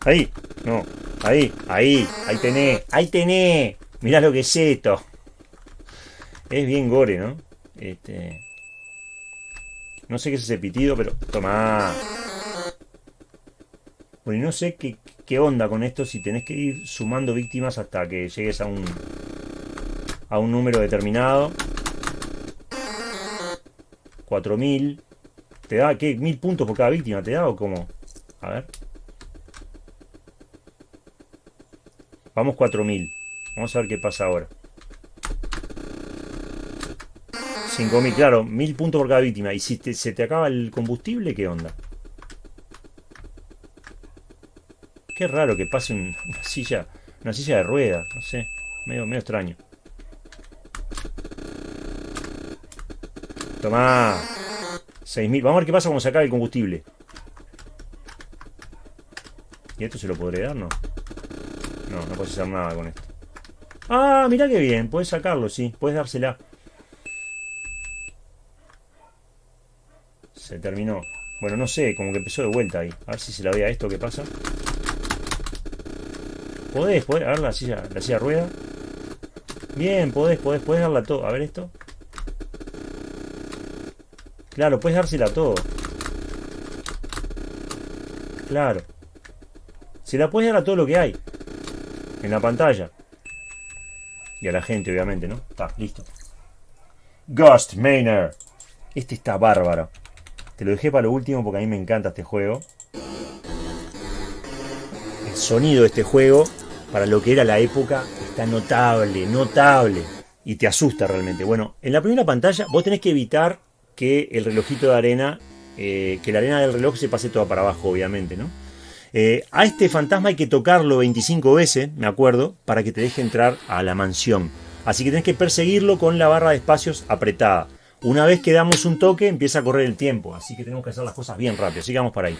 Ahí, no. Ahí, ahí, ahí tenés, ahí tenés. Mirá lo que es esto. Es bien gore, ¿no? Este. No sé qué es ese pitido, pero. Toma. Bueno, y no sé qué, qué onda con esto si tenés que ir sumando víctimas hasta que llegues a un. a un número determinado. 4000. ¿Te da qué? ¿Mil puntos por cada víctima? ¿Te da o cómo? A ver. Vamos 4000. Vamos a ver qué pasa ahora. 5000, claro, 1000 puntos por cada víctima. ¿Y si se te acaba el combustible, qué onda? Qué raro que pase un, una silla una silla de rueda, no sé, medio, medio extraño. Tomá. 6.000. Vamos a ver qué pasa cuando se el combustible. ¿Y esto se lo podré dar? No. No, no puedes hacer nada con esto. Ah, mirá qué bien. Puedes sacarlo, sí. Puedes dársela. Se terminó. Bueno, no sé, como que empezó de vuelta ahí. A ver si se la ve a esto, ¿qué pasa? Podés, podés, a ver la silla, la silla rueda. Bien, podés, podés, podés darla todo. A ver esto. Claro, puedes dársela todo. Claro. Se la puedes dar a todo lo que hay. En la pantalla. Y a la gente, obviamente, ¿no? Está, listo. Ghost Manor. Este está bárbaro. Te lo dejé para lo último porque a mí me encanta este juego. El sonido de este juego, para lo que era la época, está notable, notable. Y te asusta realmente. Bueno, en la primera pantalla vos tenés que evitar que el relojito de arena, eh, que la arena del reloj se pase toda para abajo, obviamente, ¿no? Eh, a este fantasma hay que tocarlo 25 veces, me acuerdo, para que te deje entrar a la mansión. Así que tenés que perseguirlo con la barra de espacios apretada. Una vez que damos un toque, empieza a correr el tiempo. Así que tenemos que hacer las cosas bien rápido. Vamos para ahí.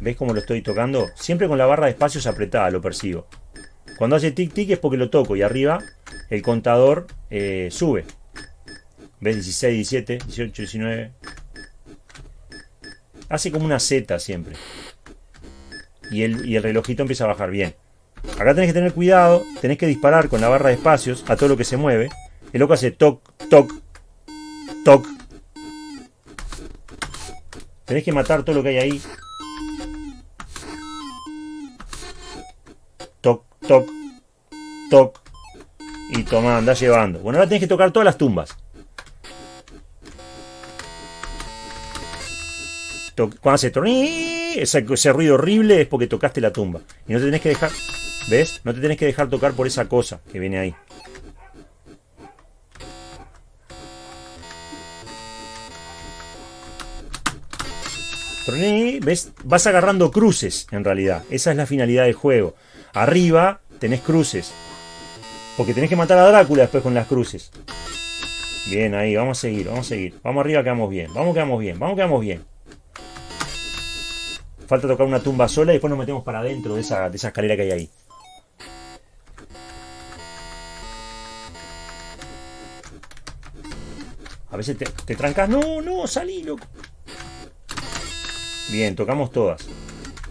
¿Ves cómo lo estoy tocando? Siempre con la barra de espacios apretada lo persigo. Cuando hace tic tic es porque lo toco y arriba el contador eh, sube. ¿Ves? 16, 17, 18, 19. Hace como una Z siempre. Y el, y el relojito empieza a bajar bien. Acá tenés que tener cuidado, tenés que disparar con la barra de espacios a todo lo que se mueve. El loco hace toc, toc, toc. Tenés que matar todo lo que hay ahí. Toc, toc. Y toma, anda llevando. Bueno, ahora tenés que tocar todas las tumbas. Cuando hace ese, ese ruido horrible es porque tocaste la tumba. Y no te tenés que dejar... ¿Ves? No te tenés que dejar tocar por esa cosa que viene ahí. ¿Ves? Vas agarrando cruces, en realidad. Esa es la finalidad del juego. Arriba tenés cruces. Porque tenés que matar a Drácula después con las cruces. Bien, ahí, vamos a seguir, vamos a seguir. Vamos arriba, quedamos bien. Vamos, quedamos bien. Vamos, quedamos bien. Falta tocar una tumba sola y después nos metemos para adentro de esa, de esa escalera que hay ahí. A veces te, te trancas. No, no, salí, loco. Bien, tocamos todas.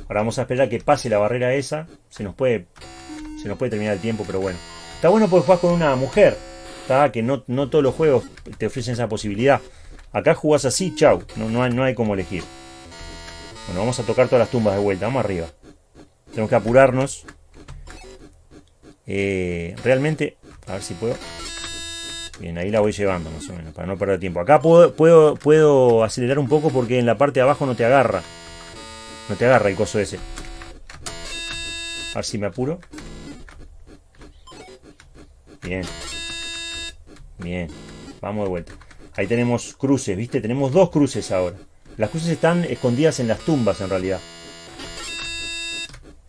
Ahora vamos a esperar a que pase la barrera esa. Se nos puede. Se nos puede terminar el tiempo, pero bueno. Está bueno porque jugás con una mujer. Está que no, no todos los juegos te ofrecen esa posibilidad. Acá jugás así, chau. No, no, hay, no hay como elegir. Bueno, vamos a tocar todas las tumbas de vuelta. Vamos arriba. Tenemos que apurarnos. Eh, realmente. A ver si puedo. Bien, ahí la voy llevando más o menos, para no perder tiempo. Acá puedo, puedo, puedo acelerar un poco porque en la parte de abajo no te agarra. No te agarra el coso ese. A ver si me apuro. Bien. Bien. Vamos de vuelta. Ahí tenemos cruces, ¿viste? Tenemos dos cruces ahora. Las cruces están escondidas en las tumbas en realidad.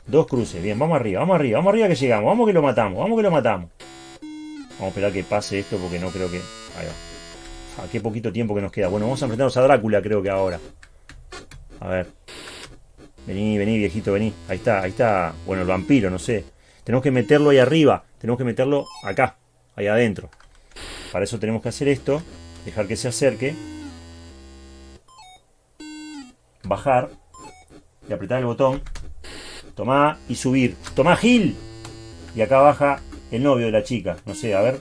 Dos cruces. Bien, vamos arriba, vamos arriba, vamos arriba que llegamos. Vamos que lo matamos, vamos que lo matamos. Vamos a esperar que pase esto porque no creo que... Ahí va. Ah, qué poquito tiempo que nos queda. Bueno, vamos a enfrentarnos a Drácula creo que ahora. A ver. Vení, vení, viejito, vení. Ahí está, ahí está. Bueno, el vampiro, no sé. Tenemos que meterlo ahí arriba. Tenemos que meterlo acá, ahí adentro. Para eso tenemos que hacer esto. Dejar que se acerque. Bajar. Y apretar el botón. Tomá y subir. Tomá, Gil. Y acá baja el novio de la chica. No sé, a ver.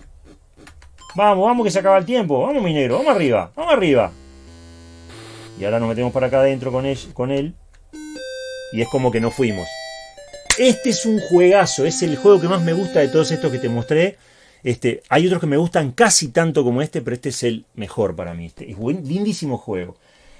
Vamos, vamos que se acaba el tiempo. Vamos, mi negro, vamos arriba, vamos arriba. Y ahora nos metemos para acá adentro con él, con él. Y es como que no fuimos. Este es un juegazo, es el juego que más me gusta de todos estos que te mostré. Este, hay otros que me gustan casi tanto como este, pero este es el mejor para mí. Este es un lindísimo juego.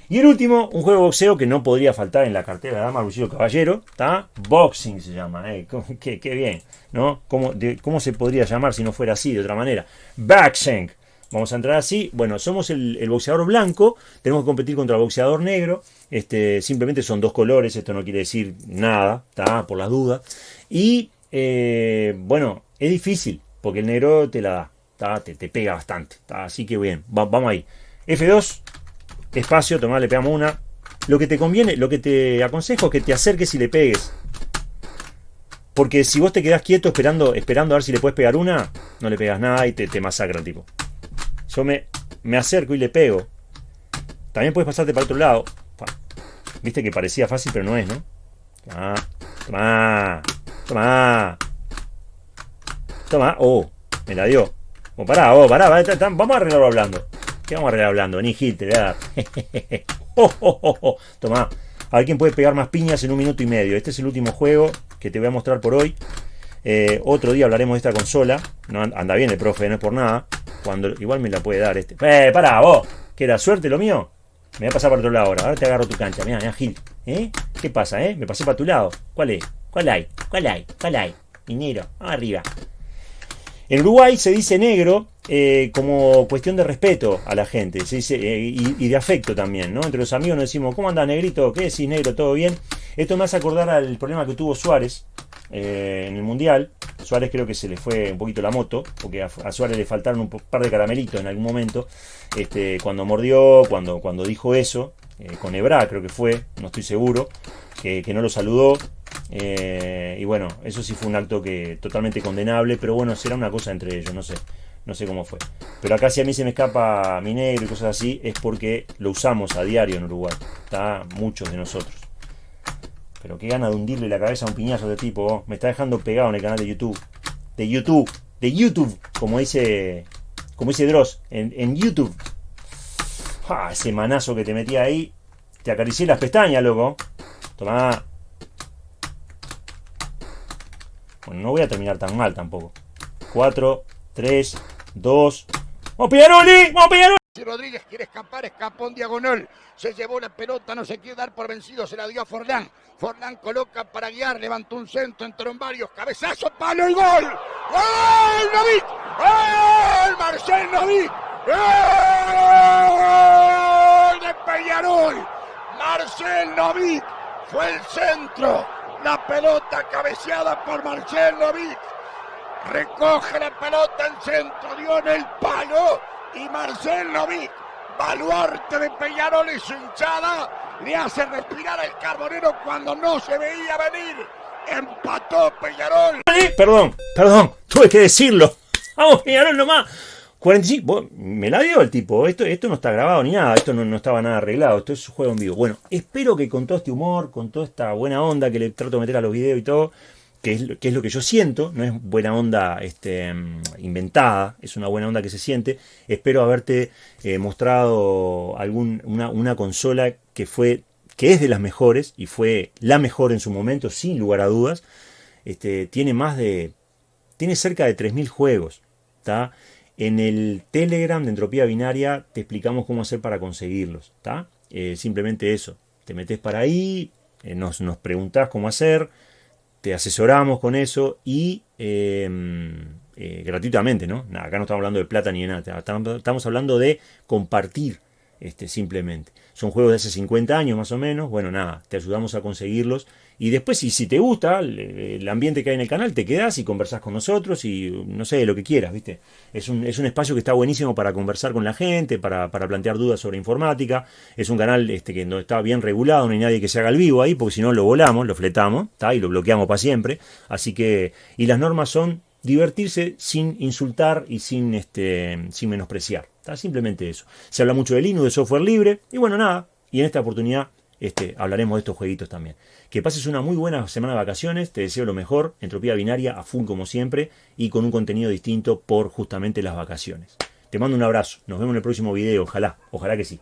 Y el último, un juego de boxeo que no podría faltar en la cartera de Dama Lucio Caballero, está Boxing se llama, eh, qué, bien, ¿no? ¿Cómo, ¿Cómo se podría llamar si no fuera así, de otra manera? Backshank. Vamos a entrar así. Bueno, somos el, boxeador blanco, tenemos que competir contra el boxeador negro. Este, simplemente son dos colores, esto no quiere decir nada, está por las dudas. Y eh, bueno, es difícil, porque el negro te la da, te, te, pega bastante. Así que bien, vamos ahí. F2, espacio, tomá, le pegamos una. Lo que te conviene, lo que te aconsejo es que te acerques y le pegues. Porque si vos te quedás quieto esperando, esperando a ver si le puedes pegar una, no le pegas nada y te, te masacra el tipo. Yo me, me acerco y le pego. También puedes pasarte para otro lado. Viste que parecía fácil, pero no es, ¿no? Toma, toma, toma. Toma, oh, me la dio. Oh, pará, oh, pará, vamos a arreglarlo hablando. ¿Qué vamos a arreglar hablando? Ni Gil, te voy a dar. Tomá. A ver quién puede pegar más piñas en un minuto y medio. Este es el último juego que te voy a mostrar por hoy. Eh, otro día hablaremos de esta consola. No anda bien el profe, no es por nada. Cuando igual me la puede dar este. ¡Eh, pará, vos! ¿Qué era suerte lo mío? Me voy a pasar para otro lado ahora. Ahora te agarro tu cancha. Mira, mira, Gil. ¿Eh? ¿Qué pasa, eh? Me pasé para tu lado. ¿Cuál es? ¿Cuál hay? ¿Cuál hay? ¿Cuál hay? Minero. Arriba. En Uruguay se dice negro eh, como cuestión de respeto a la gente se dice, eh, y, de afecto también, ¿no? Entre los amigos nos decimos, ¿cómo anda negrito? ¿Qué decís negro? ¿Todo bien? Esto me hace acordar al problema que tuvo Suárez eh, en el Mundial. Suárez creo que se le fue un poquito la moto, porque a, Suárez le faltaron un par de caramelitos en algún momento. Este, cuando mordió, cuando, cuando dijo eso, con Ebra creo que fue, no estoy seguro, que, que no lo saludó. Y bueno, eso sí fue un acto que totalmente condenable, pero bueno, será una cosa entre ellos, no sé. No sé cómo fue. Pero acá si a mí se me escapa mi negro y cosas así, es porque lo usamos a diario en Uruguay. Está muchos de nosotros. Pero qué gana de hundirle la cabeza a un piñazo de tipo. Me está dejando pegado en el canal de YouTube. De YouTube. De YouTube. Como dice. Como dice Dross. En, YouTube. Ah, ese manazo que te metía ahí. Te acaricié las pestañas, loco. Tomá. Bueno, no voy a terminar tan mal tampoco. 4, 3, 2. ¡Vamos, Piñaroli! ¡Vamos, Piñaroli! Si Rodríguez quiere escapar, escapó en diagonal. Se llevó la pelota, no se quiere dar por vencido, se la dio a Forlán. Forlán coloca para guiar, levantó un centro, entraron varios, cabezazo, palo y gol. ¡Gol, Novik! ¡Gol, Marcel Novik! ¡Gol de Peñarol! Marcel Novik fue el centro. La pelota cabeceada por Marcel Novik. Recoge la pelota en centro, dio en el palo y Marcel Novik, baluarte de Peñarol y su hinchada, le hace respirar el carbonero cuando no se veía venir. Empató Peñarol. Perdón, perdón, tuve que decirlo. Vamos, Peñarol nomás. 45, vos, me la dio el tipo. Esto, esto no está grabado ni nada, esto no, no estaba nada arreglado. Esto es un juego en vivo. Bueno, espero que con todo este humor, con toda esta buena onda que le trato de meter a los videos y todo, que es, que es lo que yo siento, no es buena onda este, inventada, es una buena onda que se siente. Espero haberte eh, mostrado algún, una, una consola que fue que es de las mejores y fue la mejor en su momento, sin lugar a dudas. Este, tiene más de. Tiene cerca de 3.000 juegos. ¿tá? En el Telegram de Entropía Binaria te explicamos cómo hacer para conseguirlos. ¿tá? Eh, simplemente eso. Te metes para ahí, eh, nos, nos preguntás cómo hacer, te asesoramos con eso y eh, eh, gratuitamente, ¿no? Acá no estamos hablando de plata ni de nada, estamos hablando de compartir este, simplemente. Son juegos de hace 50 años más o menos, bueno, nada, te ayudamos a conseguirlos y después si, si te gusta el, ambiente que hay en el canal, te quedas y conversás con nosotros y no sé, lo que quieras, ¿viste? Es un, es un espacio que está buenísimo para conversar con la gente, para, para plantear dudas sobre informática, es un canal este, que no está bien regulado, no hay nadie que se haga el vivo ahí, porque si no lo volamos, lo fletamos, ¿tá? y lo bloqueamos para siempre, así que, y las normas son divertirse sin insultar y sin, este, sin menospreciar. ¿tá? Simplemente eso. Se habla mucho de Linux, de software libre, y bueno, nada. Y en esta oportunidad este, hablaremos de estos jueguitos también. Que pases una muy buena semana de vacaciones, te deseo lo mejor, entropía binaria a full como siempre, y con un contenido distinto por justamente las vacaciones. Te mando un abrazo, nos vemos en el próximo video, ojalá, ojalá que sí.